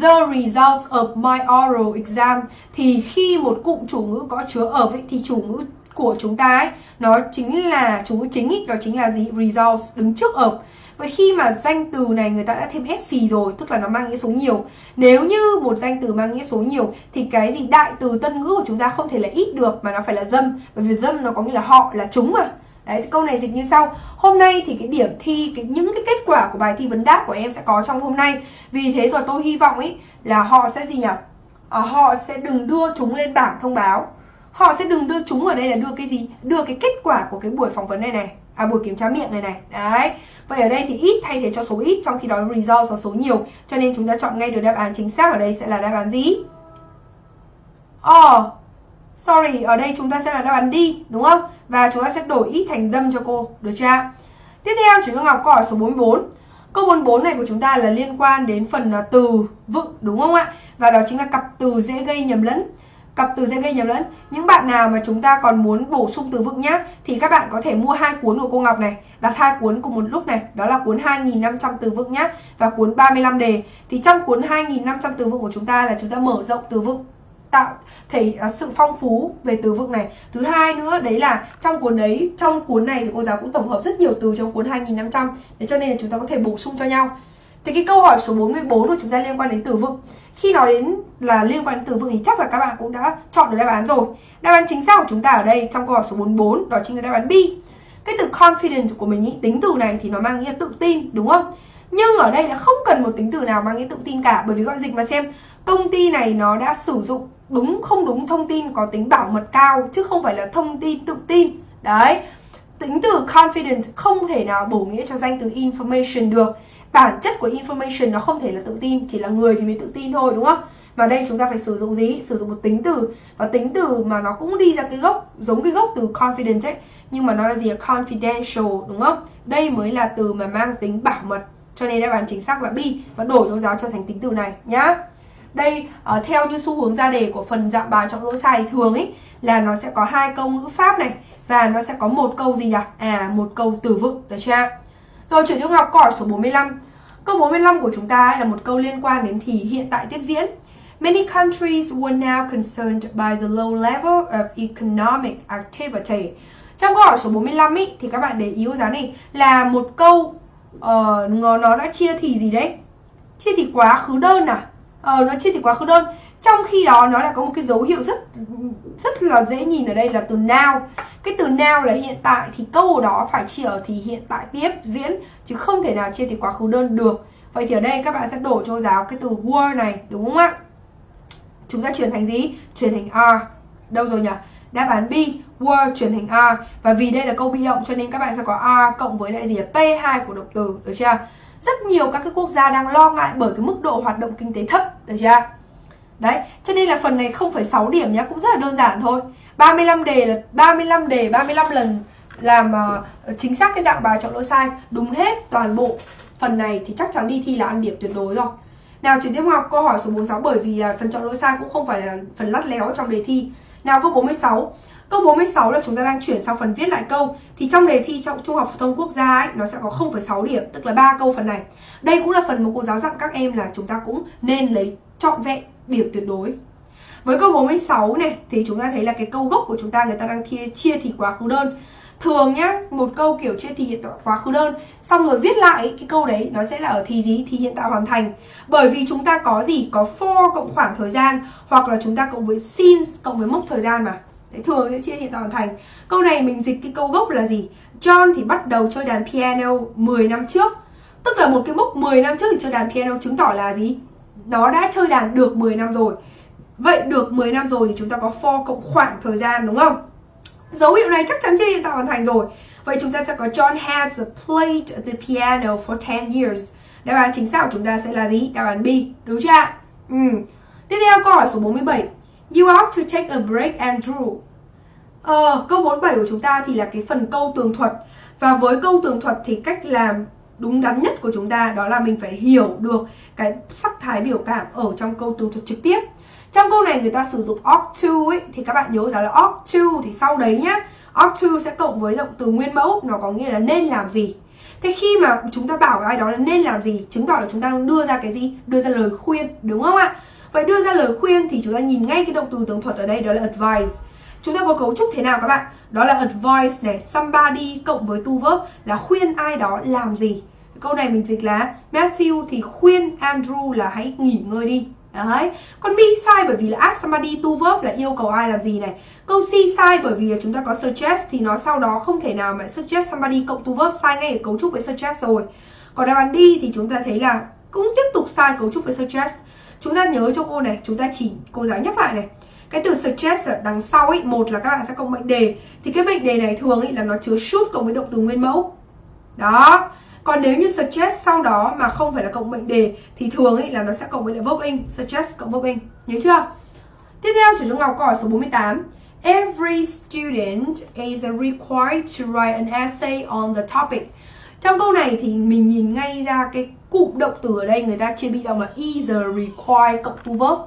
The results of my oral exam thì khi một cụm chủ ngữ có chứa ở ấy, thì chủ ngữ của chúng ta ấy nó chính là chủ ngữ chính ấy, đó chính là gì? Results đứng trước of. Vậy khi mà danh từ này người ta đã thêm SC rồi Tức là nó mang nghĩa số nhiều. Nếu như một danh từ mang nghĩa số nhiều Thì cái gì đại từ tân ngữ của chúng ta không thể là ít được Mà nó phải là dâm. Bởi vì dâm nó có nghĩa là họ là chúng mà. Đấy, câu này dịch như sau. Hôm nay thì cái điểm thi, cái, những cái kết quả của bài thi vấn đáp của em sẽ có trong hôm nay. Vì thế rồi tôi hy vọng ấy là họ sẽ gì nhỉ? À, họ sẽ đừng đưa chúng lên bảng thông báo. Họ sẽ đừng đưa chúng ở đây là đưa cái gì? Đưa cái kết quả của cái buổi phỏng vấn này này. À buổi kiểm tra miệng này này Đấy Vậy ở đây thì ít thay thế cho số ít Trong khi đó result là số nhiều Cho nên chúng ta chọn ngay được đáp án chính xác ở đây sẽ là đáp án gì? Oh Sorry, ở đây chúng ta sẽ là đáp án đi, đúng không? Và chúng ta sẽ đổi ít thành dâm cho cô, được chưa? Tiếp theo, chúng ta học câu hỏi số 44. Câu 44 này của chúng ta là liên quan đến phần à, từ vựng, đúng không ạ? Và đó chính là cặp từ dễ gây nhầm lẫn. Cặp từ dễ gây nhầm lẫn. Những bạn nào mà chúng ta còn muốn bổ sung từ vựng nhá, thì các bạn có thể mua hai cuốn của cô Ngọc này, đặt hai cuốn cùng một lúc này, đó là cuốn 2.500 từ vựng nhá và cuốn 35 đề. Thì trong cuốn 2.500 từ vựng của chúng ta là chúng ta mở rộng từ vựng tạo thể uh, sự phong phú về từ vựng này. Thứ hai nữa đấy là trong cuốn đấy trong cuốn này thì cô giáo cũng tổng hợp rất nhiều từ trong cuốn 2500 để cho nên là chúng ta có thể bổ sung cho nhau. Thì cái câu hỏi số 44 của chúng ta liên quan đến từ vựng khi nói đến là liên quan đến từ vựng thì chắc là các bạn cũng đã chọn được đáp án rồi. Đáp án chính xác của chúng ta ở đây trong câu hỏi số 44 đó chính là đáp án B. Cái từ confident của mình ý, tính từ này thì nó mang nghĩa tự tin đúng không? Nhưng ở đây là không cần một tính từ nào mang nghĩa tự tin cả bởi vì gọi dịch mà xem công ty này nó đã sử dụng đúng không đúng thông tin có tính bảo mật cao chứ không phải là thông tin tự tin. Đấy tính từ confident không thể nào bổ nghĩa cho danh từ information được bản chất của information nó không thể là tự tin chỉ là người thì mới tự tin thôi đúng không? Và đây chúng ta phải sử dụng gì? Sử dụng một tính từ. Và tính từ mà nó cũng đi ra cái gốc giống cái gốc từ confident ấy nhưng mà nó là gì confidential đúng không? Đây mới là từ mà mang tính bảo mật. Cho nên đáp án chính xác là B. Và đổi dấu giáo cho thành tính từ này nhá. Đây uh, theo như xu hướng ra đề của phần dạng bài chọn lỗi sai thường ấy là nó sẽ có hai câu ngữ pháp này và nó sẽ có một câu gì nhỉ? À một câu từ vựng được chưa? Rồi chuyển trung học câu hỏi số 45. Câu 45 của chúng ta là một câu liên quan đến thì hiện tại tiếp diễn. Many countries were now concerned by the low level of economic activity. Trong câu hỏi số 45 ý, thì các bạn để ý giá này là một câu uh, nó, nó đã chia thì gì đấy? Chia thì quá khứ đơn à? ờ, nó chia thì quá khứ đơn trong khi đó, nó lại có một cái dấu hiệu rất rất là dễ nhìn ở đây là từ now. Cái từ now là hiện tại, thì câu đó phải chỉ ở thì hiện tại tiếp, diễn, chứ không thể nào chia thì quá khứ đơn được. Vậy thì ở đây các bạn sẽ đổ cho giáo cái từ were này, đúng không ạ? Chúng ta chuyển thành gì? Chuyển thành are. Đâu rồi nhỉ? Đáp án B, were chuyển thành are. Và vì đây là câu bị động cho nên các bạn sẽ có are cộng với lại gì P2 của động từ, được chưa? Rất nhiều các cái quốc gia đang lo ngại bởi cái mức độ hoạt động kinh tế thấp, được chưa? Đấy, cho nên là phần này 0,6 điểm nhá, cũng rất là đơn giản thôi. 35 đề là 35 đề 35 lần làm uh, chính xác cái dạng bài chọn lỗi sai, đúng hết toàn bộ. Phần này thì chắc chắn đi thi là ăn điểm tuyệt đối rồi. Nào chuyển tiếp học câu hỏi số 46 bởi vì uh, phần chọn lỗi sai cũng không phải là phần lắt léo trong đề thi. Nào câu 46. Câu 46 là chúng ta đang chuyển sang phần viết lại câu Thì trong đề thi trong Trung học phổ thông quốc gia ấy Nó sẽ có 0,6 điểm Tức là ba câu phần này Đây cũng là phần mà cô giáo dặn các em là chúng ta cũng nên lấy trọn vẹn điểm tuyệt đối. Với câu 46 này thì chúng ta thấy là cái câu gốc của chúng ta người ta đang chia, chia thì quá khứ đơn. Thường nhá một câu kiểu chia thì hiện tại quá khứ đơn xong rồi viết lại cái câu đấy nó sẽ là ở thì gì? Thì hiện tại hoàn thành. Bởi vì chúng ta có gì? Có for cộng khoảng thời gian hoặc là chúng ta cộng với since cộng với mốc thời gian mà. Đấy, thường sẽ chia hiện tại hoàn thành. Câu này mình dịch cái câu gốc là gì? John thì bắt đầu chơi đàn piano 10 năm trước. Tức là một cái mốc 10 năm trước thì chơi đàn piano chứng tỏ là gì? Nó đã chơi đàn được 10 năm rồi Vậy được 10 năm rồi thì chúng ta có for cộng khoảng thời gian đúng không? Dấu hiệu này chắc chắn chưa hiện tại hoàn thành rồi Vậy chúng ta sẽ có John has played the piano for 10 years Đáp án chính xác của chúng ta sẽ là gì? Đáp án B, đúng chưa ạ? Ừ. Tiếp theo câu hỏi số 47 You ought to take a break Andrew Ờ, câu 47 của chúng ta thì là cái phần câu tường thuật Và với câu tường thuật thì cách làm đúng đắn nhất của chúng ta đó là mình phải hiểu được cái sắc thái biểu cảm ở trong câu tường thuật trực tiếp trong câu này người ta sử dụng ought to ấy thì các bạn nhớ rằng là ought to thì sau đấy nhá ought to sẽ cộng với động từ nguyên mẫu nó có nghĩa là nên làm gì Thế khi mà chúng ta bảo ai đó là nên làm gì chứng tỏ là chúng ta đang đưa ra cái gì? Đưa ra lời khuyên, đúng không ạ? Vậy đưa ra lời khuyên thì chúng ta nhìn ngay cái động từ tường thuật ở đây đó là advice Chúng ta có cấu trúc thế nào các bạn? Đó là advice này, somebody cộng với tu verb là khuyên ai đó làm gì Câu này mình dịch là Matthew thì khuyên Andrew là hãy nghỉ ngơi đi Đấy. Còn B sai bởi vì là ask somebody to verb là yêu cầu ai làm gì này. Câu C sai bởi vì là chúng ta có suggest thì nó sau đó không thể nào mà suggest somebody cộng to verb sai ngay ở cấu trúc với suggest rồi. Còn đáp án D thì chúng ta thấy là cũng tiếp tục sai cấu trúc với suggest. Chúng ta nhớ cho cô này, chúng ta chỉ cô giáo nhắc lại này. Cái từ suggest ở đằng sau ấy, một là các bạn sẽ cộng mệnh đề. Thì cái mệnh đề này thường ấy là nó chứa should cộng với động từ nguyên mẫu. Đó. Còn nếu như suggest sau đó mà không phải là cộng mệnh đề thì thường ấy là nó sẽ cộng với lại verb in, suggest cộng verb in. Nhớ chưa? Tiếp theo chủ Trung Ngọc câu hỏi số 48. Every student is required to write an essay on the topic. Trong câu này thì mình nhìn ngay ra cái cụm động từ ở đây người ta chia bị động là is required cộng to verb.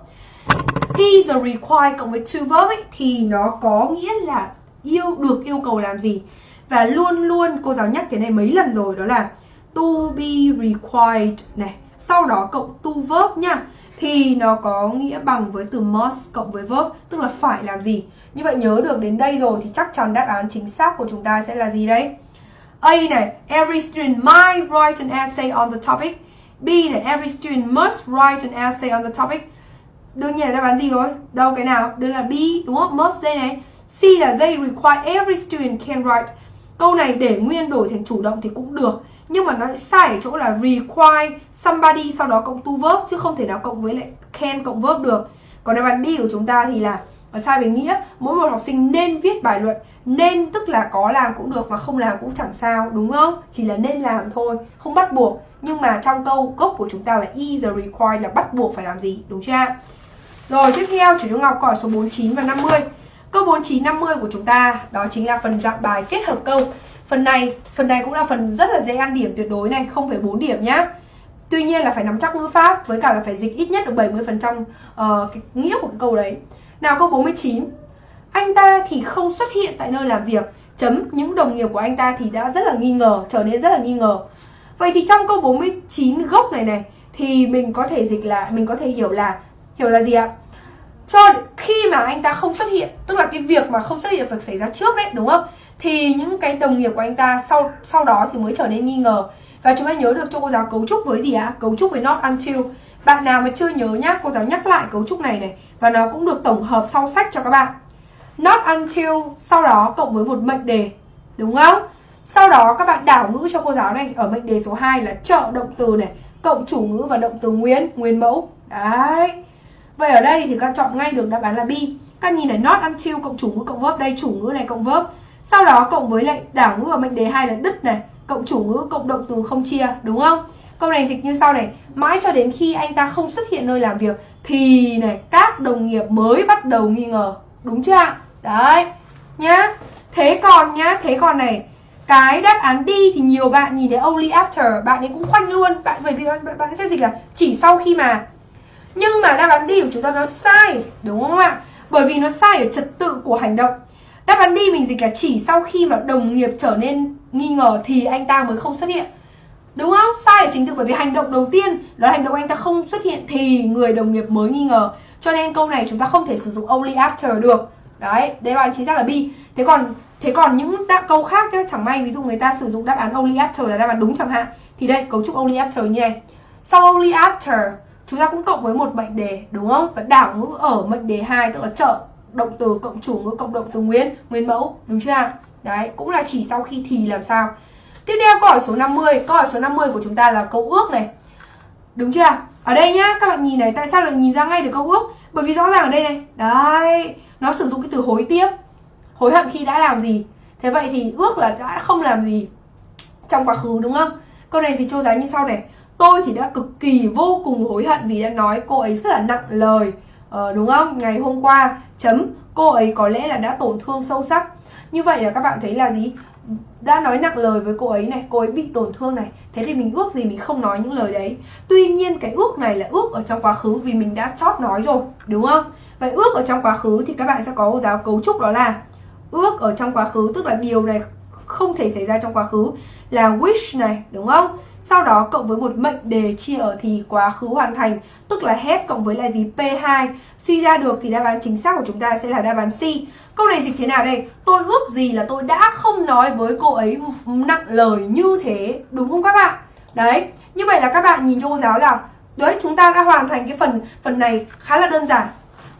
Is required cộng với to verb ấy, thì nó có nghĩa là yêu được yêu cầu làm gì. Và luôn luôn cô giáo nhắc cái này mấy lần rồi đó là to be required này. Sau đó cộng to verb nha. Thì nó có nghĩa bằng với từ must cộng với verb, tức là phải làm gì? Như vậy nhớ được đến đây rồi thì chắc chắn đáp án chính xác của chúng ta sẽ là gì đấy A này, every student might write an essay on the topic. B này, every student must write an essay on the topic. Đương nhiên là đáp án gì rồi? Đâu cái nào? Đây là B, đúng không? Must đây này. C là they require, every student can write. Câu này để nguyên đổi thành chủ động thì cũng được nhưng mà nó sai ở chỗ là require somebody sau đó cộng to verb, chứ không thể nào cộng với lại can cộng verb được. Còn đáp án D của chúng ta thì là ở sai về nghĩa. Mỗi một học sinh nên viết bài luận, nên tức là có làm cũng được và không làm cũng chẳng sao, đúng không? Chỉ là nên làm thôi, không bắt buộc. Nhưng mà trong câu gốc của chúng ta là is required là bắt buộc phải làm gì, đúng chưa rồi, tiếp theo chủ trung học, câu số 49 và 50 câu 49 50 của chúng ta, đó chính là phần dạng bài kết hợp câu. Phần này, phần này cũng là phần rất là dễ ăn điểm tuyệt đối này, 0,4 điểm nhá. Tuy nhiên là phải nắm chắc ngữ pháp với cả là phải dịch ít nhất được 70% uh, ờ, cái nghĩa của cái câu đấy. Nào câu 49. Anh ta thì không xuất hiện tại nơi làm việc. Chấm những đồng nghiệp của anh ta thì đã rất là nghi ngờ, trở nên rất là nghi ngờ. Vậy thì trong câu 49 gốc này này thì mình có thể dịch là mình có thể hiểu là hiểu là gì ạ? Cho khi mà anh ta không xuất hiện, tức là cái việc mà không xuất hiện phải xảy ra trước đấy, đúng không? Thì những cái đồng nghiệp của anh ta sau sau đó thì mới trở nên nghi ngờ. Và chúng ta nhớ được cho cô giáo cấu trúc với gì ạ? Cấu trúc với not until. Bạn nào mà chưa nhớ nhá, cô giáo nhắc lại cấu trúc này này, và nó cũng được tổng hợp sau sách cho các bạn. Not until, sau đó cộng với một mệnh đề, đúng không? Sau đó các bạn đảo ngữ cho cô giáo này, ở mệnh đề số 2 là trợ động từ này, cộng chủ ngữ và động từ nguyên nguyên mẫu. Đấy. Vậy ở đây thì các chọn ngay được đáp án là B. Các nhìn này, not until cộng chủ ngữ cộng verb, đây chủ ngữ này cộng verb sau đó cộng với lại đảo ngữ ở mệnh đề hai là đứt này cộng chủ ngữ cộng động từ không chia đúng không? Câu này dịch như sau này mãi cho đến khi anh ta không xuất hiện nơi làm việc thì này các đồng nghiệp mới bắt đầu nghi ngờ đúng chưa ạ? Đấy nhá. Thế còn nhá thế còn này cái đáp án đi thì nhiều bạn nhìn thấy only after bạn ấy cũng khoanh luôn bạn bởi vì bạn, bạn sẽ dịch là chỉ sau khi mà. Nhưng mà đáp án đi của chúng ta nó sai đúng không ạ? Bởi vì nó sai ở trật tự của hành động đáp án đi mình dịch là chỉ sau khi mà đồng nghiệp trở nên nghi ngờ thì anh ta mới không xuất hiện. Đúng không? Sai ở chính thức bởi vì hành động đầu tiên đó là hành động anh ta không xuất hiện thì người đồng nghiệp mới nghi ngờ. Cho nên câu này chúng ta không thể sử dụng only after được. Đấy đấy án chính xác là B. Thế còn thế còn những đáp câu khác nhá, chẳng may ví dụ người ta sử dụng đáp án only after là đáp án đúng chẳng hạn. Thì đây cấu trúc only after như này. Sau only after chúng ta cũng cộng với một mệnh đề đúng không? Và đảo ngữ ở mệnh đề 2 tức là trợ động từ cộng chủ ngữ cộng động từ nguyên nguyên mẫu, đúng chưa đấy, cũng là chỉ sau khi thì làm sao. Tiếp theo, câu hỏi số 50 câu hỏi số 50 của chúng ta là câu ước này. Đúng chưa ở đây nhá, các bạn nhìn này, tại sao lại nhìn ra ngay được câu ước? Bởi vì rõ ràng ở đây này, đấy, nó sử dụng cái từ hối tiếc. Hối hận khi đã làm gì. Thế vậy thì ước là đã không làm gì trong quá khứ, đúng không? Câu này thì châu giá như sau này. Tôi thì đã cực kỳ vô cùng hối hận vì đã nói cô ấy rất là nặng lời ờ, đúng không? Ngày hôm qua chấm cô ấy có lẽ là đã tổn thương sâu sắc. Như vậy là các bạn thấy là gì? Đã nói nặng lời với cô ấy này cô ấy bị tổn thương này. Thế thì mình ước gì mình không nói những lời đấy. Tuy nhiên cái ước này là ước ở trong quá khứ vì mình đã chót nói rồi đúng không? Vậy ước ở trong quá khứ thì các bạn sẽ có giáo cấu trúc đó là ước ở trong quá khứ tức là điều này không thể xảy ra trong quá khứ là wish này đúng không? Sau đó cộng với một mệnh đề chia ở thì quá khứ hoàn thành tức là hết cộng với là gì P2 suy ra được thì đáp án chính xác của chúng ta sẽ là đáp án C câu này dịch thế nào đây tôi ước gì là tôi đã không nói với cô ấy nặng lời như thế đúng không các bạn đấy như vậy là các bạn nhìn cho cô giáo là đấy chúng ta đã hoàn thành cái phần phần này khá là đơn giản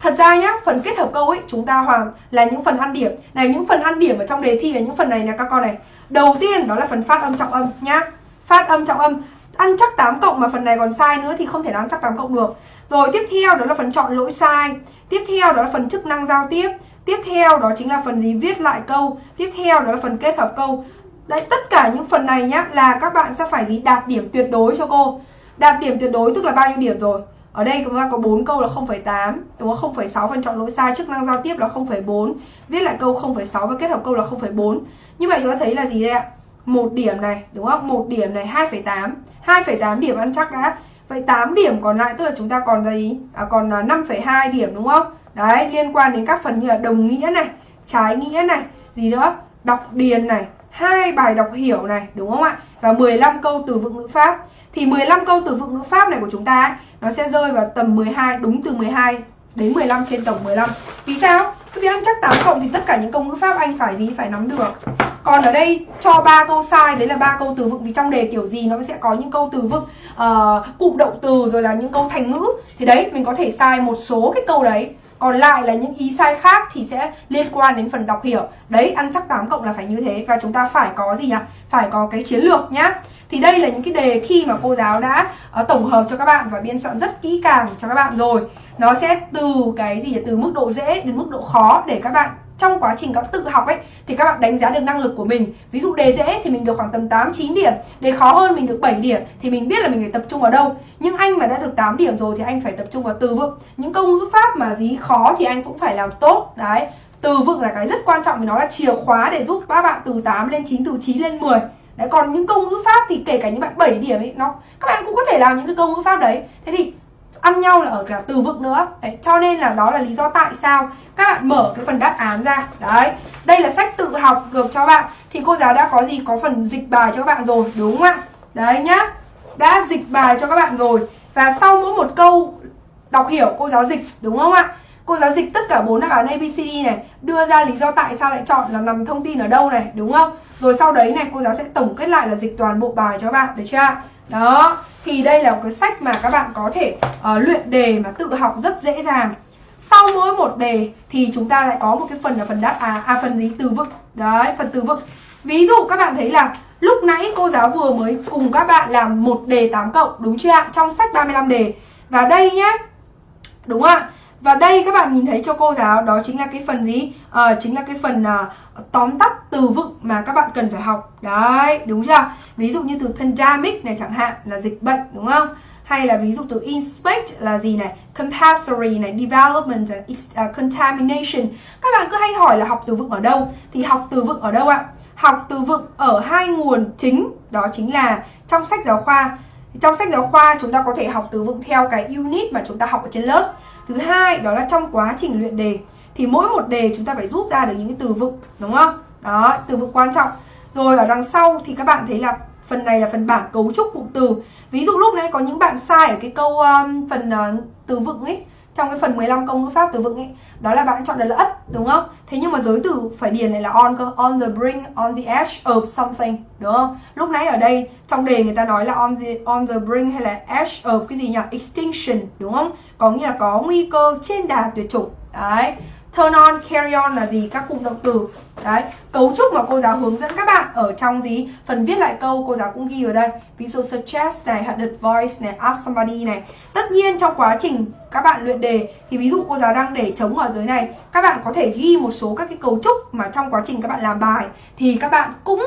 Thật ra nhá, phần kết hợp câu ấy chúng ta hoàn là những phần ăn điểm. Này những phần ăn điểm ở trong đề thi là những phần này nè các con này. Đầu tiên đó là phần phát âm trọng âm nhá. Phát âm trọng âm ăn chắc 8 cộng mà phần này còn sai nữa thì không thể nào ăn chắc 8 cộng được. Rồi tiếp theo đó là phần chọn lỗi sai. Tiếp theo đó là phần chức năng giao tiếp. Tiếp theo đó chính là phần gì viết lại câu. Tiếp theo đó là phần kết hợp câu. Đấy tất cả những phần này nhá là các bạn sẽ phải gì đạt điểm tuyệt đối cho cô. Đạt điểm tuyệt đối tức là bao nhiêu điểm rồi? Ở đây chúng ta có 4 câu là 0,8 Đúng không? 0,6 phần chọn lỗi sai Chức năng giao tiếp là 0,4 Viết lại câu 0,6 và kết hợp câu là 0,4 Như vậy chúng ta thấy là gì đây ạ? Một điểm này đúng không? một điểm này 2,8 2,8 điểm ăn chắc đã Vậy 8 điểm còn lại tức là chúng ta còn gì? À, còn à, 5,2 điểm đúng không? Đấy, liên quan đến các phần như là đồng nghĩa này Trái nghĩa này Gì nữa? Đọc điền này hai bài đọc hiểu này đúng không ạ? Và 15 câu từ vựng ngữ pháp thì 15 câu từ vựng ngữ pháp này của chúng ta ấy, nó sẽ rơi vào tầm 12 đúng từ 12 đến 15 trên tổng 15 vì sao vì ăn chắc 8 cộng thì tất cả những câu ngữ pháp anh phải gì? Phải nắm được. Còn ở đây cho ba câu sai đấy là ba câu từ vựng. Vì trong đề kiểu gì nó sẽ có những câu từ vựng uh, cụm động từ rồi là những câu thành ngữ. Thì đấy mình có thể sai một số cái câu đấy còn lại là những ý sai khác thì sẽ liên quan đến phần đọc hiểu. Đấy ăn chắc 8 cộng là phải như thế. Và chúng ta phải có gì nhỉ? Phải có cái chiến lược nhá. Thì đây là những cái đề thi mà cô giáo đã uh, tổng hợp cho các bạn và biên soạn rất kỹ càng cho các bạn rồi. Nó sẽ từ cái gì từ mức độ dễ đến mức độ khó để các bạn trong quá trình các tự học ấy thì các bạn đánh giá được năng lực của mình. Ví dụ đề dễ thì mình được khoảng tầm 8 9 điểm. Đề khó hơn mình được 7 điểm thì mình biết là mình phải tập trung vào đâu. Nhưng anh mà đã được 8 điểm rồi thì anh phải tập trung vào từ vựng. Những câu ngữ pháp mà dí khó thì anh cũng phải làm tốt. Đấy từ vựng là cái rất quan trọng vì nó là chìa khóa để giúp các bạn từ 8 lên 9 từ 9 lên 10 Đấy, còn những câu ngữ pháp thì kể cả những bạn 7 điểm ấy nó các bạn cũng có thể làm những cái câu ngữ pháp đấy. Thế thì ăn nhau là ở cả từ vựng nữa. Đấy, cho nên là đó là lý do tại sao các bạn mở cái phần đáp án ra. Đấy đây là sách tự học được cho bạn. Thì cô giáo đã có gì? Có phần dịch bài cho các bạn rồi đúng không ạ? Đấy nhá đã dịch bài cho các bạn rồi. Và sau mỗi một câu đọc hiểu cô giáo dịch đúng không ạ? Cô giáo dịch tất cả bốn đáp án ABCD này đưa ra lý do tại sao lại chọn là nằm thông tin ở đâu này đúng không? Rồi sau đấy này cô giáo sẽ tổng kết lại là dịch toàn bộ bài cho bạn được chưa đó thì đây là một cái sách mà các bạn có thể uh, luyện đề mà tự học rất dễ dàng. Sau mỗi một đề thì chúng ta lại có một cái phần là phần đáp à, à phần gì? Từ vựng. Đấy phần từ vựng. Ví dụ các bạn thấy là lúc nãy cô giáo vừa mới cùng các bạn làm một đề 8 cộng đúng chưa ạ? Trong sách 35 đề. Và đây nhá. Đúng không ạ? Và đây các bạn nhìn thấy cho cô giáo đó chính là cái phần gì? Ờ, chính là cái phần uh, tóm tắt từ vựng mà các bạn cần phải học. Đấy, đúng chưa? Ví dụ như từ pandemic này chẳng hạn là dịch bệnh đúng không? Hay là ví dụ từ inspect là gì này? Compulsory này, development, uh, contamination. Các bạn cứ hay hỏi là học từ vựng ở đâu? Thì học từ vựng ở đâu ạ? Học từ vựng ở hai nguồn chính, đó chính là trong sách giáo khoa. Trong sách giáo khoa chúng ta có thể học từ vựng theo cái unit mà chúng ta học ở trên lớp thứ hai đó là trong quá trình luyện đề. Thì mỗi một đề chúng ta phải rút ra được những cái từ vựng đúng không? Đó từ vựng quan trọng. Rồi ở đằng sau thì các bạn thấy là phần này là phần bảng cấu trúc cụm từ. Ví dụ lúc nãy có những bạn sai ở cái câu um, phần uh, từ vựng ấy trong cái phần 15 câu ngữ pháp từ vựng ấy, đó là bạn chọn được là ất đúng không? Thế nhưng mà giới từ phải điền này là on cơ, on the brink, on the edge of something, đúng không? Lúc nãy ở đây, trong đề người ta nói là on the on the brink hay là edge of cái gì nhỉ? Extinction, đúng không? Có nghĩa là có nguy cơ trên đà tuyệt chủng. Đấy. Turn on, carry on là gì? Các cụm động từ. Đấy, cấu trúc mà cô giáo hướng dẫn các bạn ở trong gì? Phần viết lại câu cô giáo cũng ghi ở đây. Ví dụ suggest này, advice này, ask somebody này. Tất nhiên trong quá trình các bạn luyện đề thì ví dụ cô giáo đang để trống ở dưới này, các bạn có thể ghi một số các cái cấu trúc mà trong quá trình các bạn làm bài thì các bạn cũng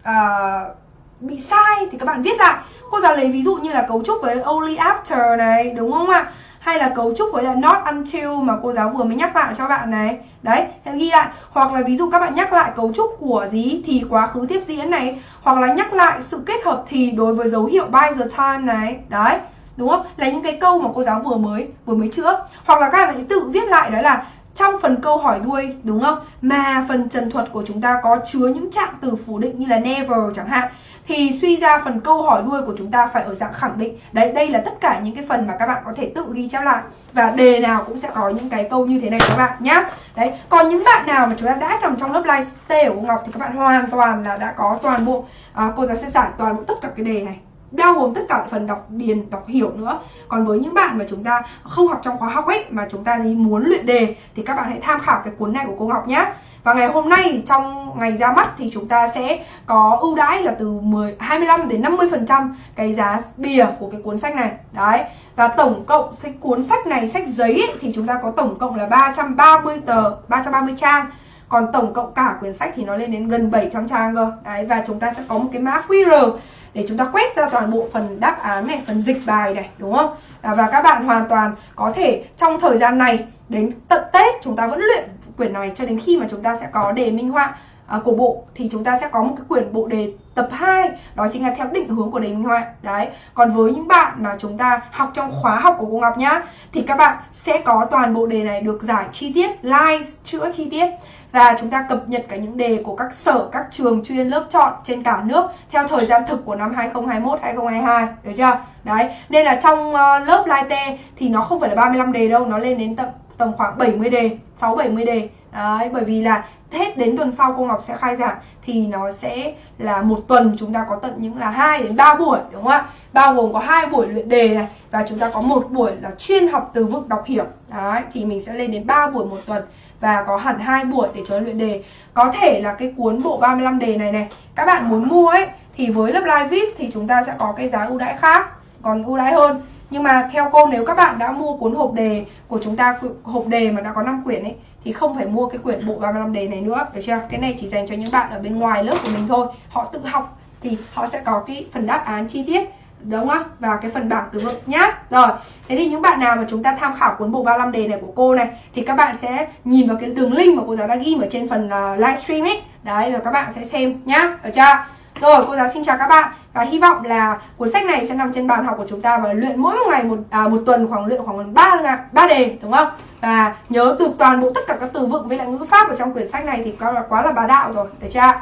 uh, bị sai thì các bạn viết lại. Cô giáo lấy ví dụ như là cấu trúc với only after này, đúng không ạ? Hay là cấu trúc với là not until mà cô giáo vừa mới nhắc lại cho bạn này. Đấy sẽ ghi lại. Hoặc là ví dụ các bạn nhắc lại cấu trúc của gì, thì quá khứ tiếp diễn này. Hoặc là nhắc lại sự kết hợp thì đối với dấu hiệu by the time này. Đấy, đúng không? Là những cái câu mà cô giáo vừa mới vừa mới chữa. Hoặc là các bạn hãy tự viết lại, đó là trong phần câu hỏi đuôi đúng không? Mà phần trần thuật của chúng ta có chứa những trạng từ phủ định như là never chẳng hạn. Thì suy ra phần câu hỏi đuôi của chúng ta phải ở dạng khẳng định. Đấy đây là tất cả những cái phần mà các bạn có thể tự ghi chép lại. Và đề nào cũng sẽ có những cái câu như thế này các bạn nhá. Đấy còn những bạn nào mà chúng ta đã trong trong lớp live stay của Ngọc thì các bạn hoàn toàn là đã có toàn bộ à, cô giáo sẽ giải toàn bộ tất cả cái đề này bao gồm tất cả phần đọc điền đọc hiểu nữa. Còn với những bạn mà chúng ta không học trong khóa học ấy mà chúng ta gì muốn luyện đề thì các bạn hãy tham khảo cái cuốn này của cô Ngọc nhé và ngày hôm nay trong ngày ra mắt thì chúng ta sẽ có ưu đãi là từ 10 25 đến 50 phần trăm cái giá bìa của cái cuốn sách này. Đấy. Và tổng cộng sách cuốn sách này sách giấy ấy, thì chúng ta có tổng cộng là 330 tờ 330 trang. Còn tổng cộng cả quyển sách thì nó lên đến gần 700 trang cơ. Đấy và chúng ta sẽ có một cái mã QR để chúng ta quét ra toàn bộ phần đáp án này, phần dịch bài này đúng không? À, và các bạn hoàn toàn có thể trong thời gian này đến tận Tết chúng ta vẫn luyện quyển này cho đến khi mà chúng ta sẽ có đề minh họa à, của bộ thì chúng ta sẽ có một cái quyển bộ đề tập 2 đó chính là theo định hướng của đề minh họa đấy còn với những bạn mà chúng ta học trong khóa học của cô Ngọc nhá thì các bạn sẽ có toàn bộ đề này được giải chi tiết live chữa chi tiết và chúng ta cập nhật cả những đề của các sở, các trường chuyên lớp chọn trên cả nước theo thời gian thực của năm 2021, 2022, được chưa? Đấy, nên là trong uh, lớp Live T thì nó không phải là 35 đề đâu, nó lên đến tầm tầm khoảng 70 đề, 6 70 đề. Đấy, bởi vì là hết đến tuần sau cô Ngọc sẽ khai giảng thì nó sẽ là một tuần chúng ta có tận những là 2 đến 3 buổi đúng không ạ? Bao gồm có hai buổi luyện đề này và chúng ta có một buổi là chuyên học từ vựng đọc hiểu. Đấy, thì mình sẽ lên đến 3 buổi một tuần và có hẳn hai buổi để cho luyện đề. Có thể là cái cuốn bộ 35 đề này này, các bạn muốn mua ấy thì với lớp live VIP thì chúng ta sẽ có cái giá ưu đãi khác, còn ưu đãi hơn. Nhưng mà theo cô nếu các bạn đã mua cuốn hộp đề của chúng ta hộp đề mà đã có 5 quyển ấy thì không phải mua cái quyển bộ 35 đề này nữa, được chưa? Cái này chỉ dành cho những bạn ở bên ngoài lớp của mình thôi. Họ tự học thì họ sẽ có cái phần đáp án chi tiết đúng không? Và cái phần bảng từ vựng nhá. Rồi, thế thì những bạn nào mà chúng ta tham khảo cuốn bộ 35 đề này của cô này thì các bạn sẽ nhìn vào cái đường link mà cô giáo đã ghi ở trên phần uh, livestream ấy. Đấy rồi các bạn sẽ xem nhá. Được chưa? Rồi, cô giáo xin chào các bạn và hy vọng là cuốn sách này sẽ nằm trên bàn học của chúng ta và luyện mỗi một ngày một à, một tuần khoảng luyện khoảng 3 ba đề đúng không? Và nhớ từ toàn bộ tất cả các từ vựng với lại ngữ pháp ở trong quyển sách này thì quá là quá là bá đạo rồi, được chưa?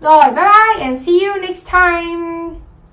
Rồi, bye bye and see you next time.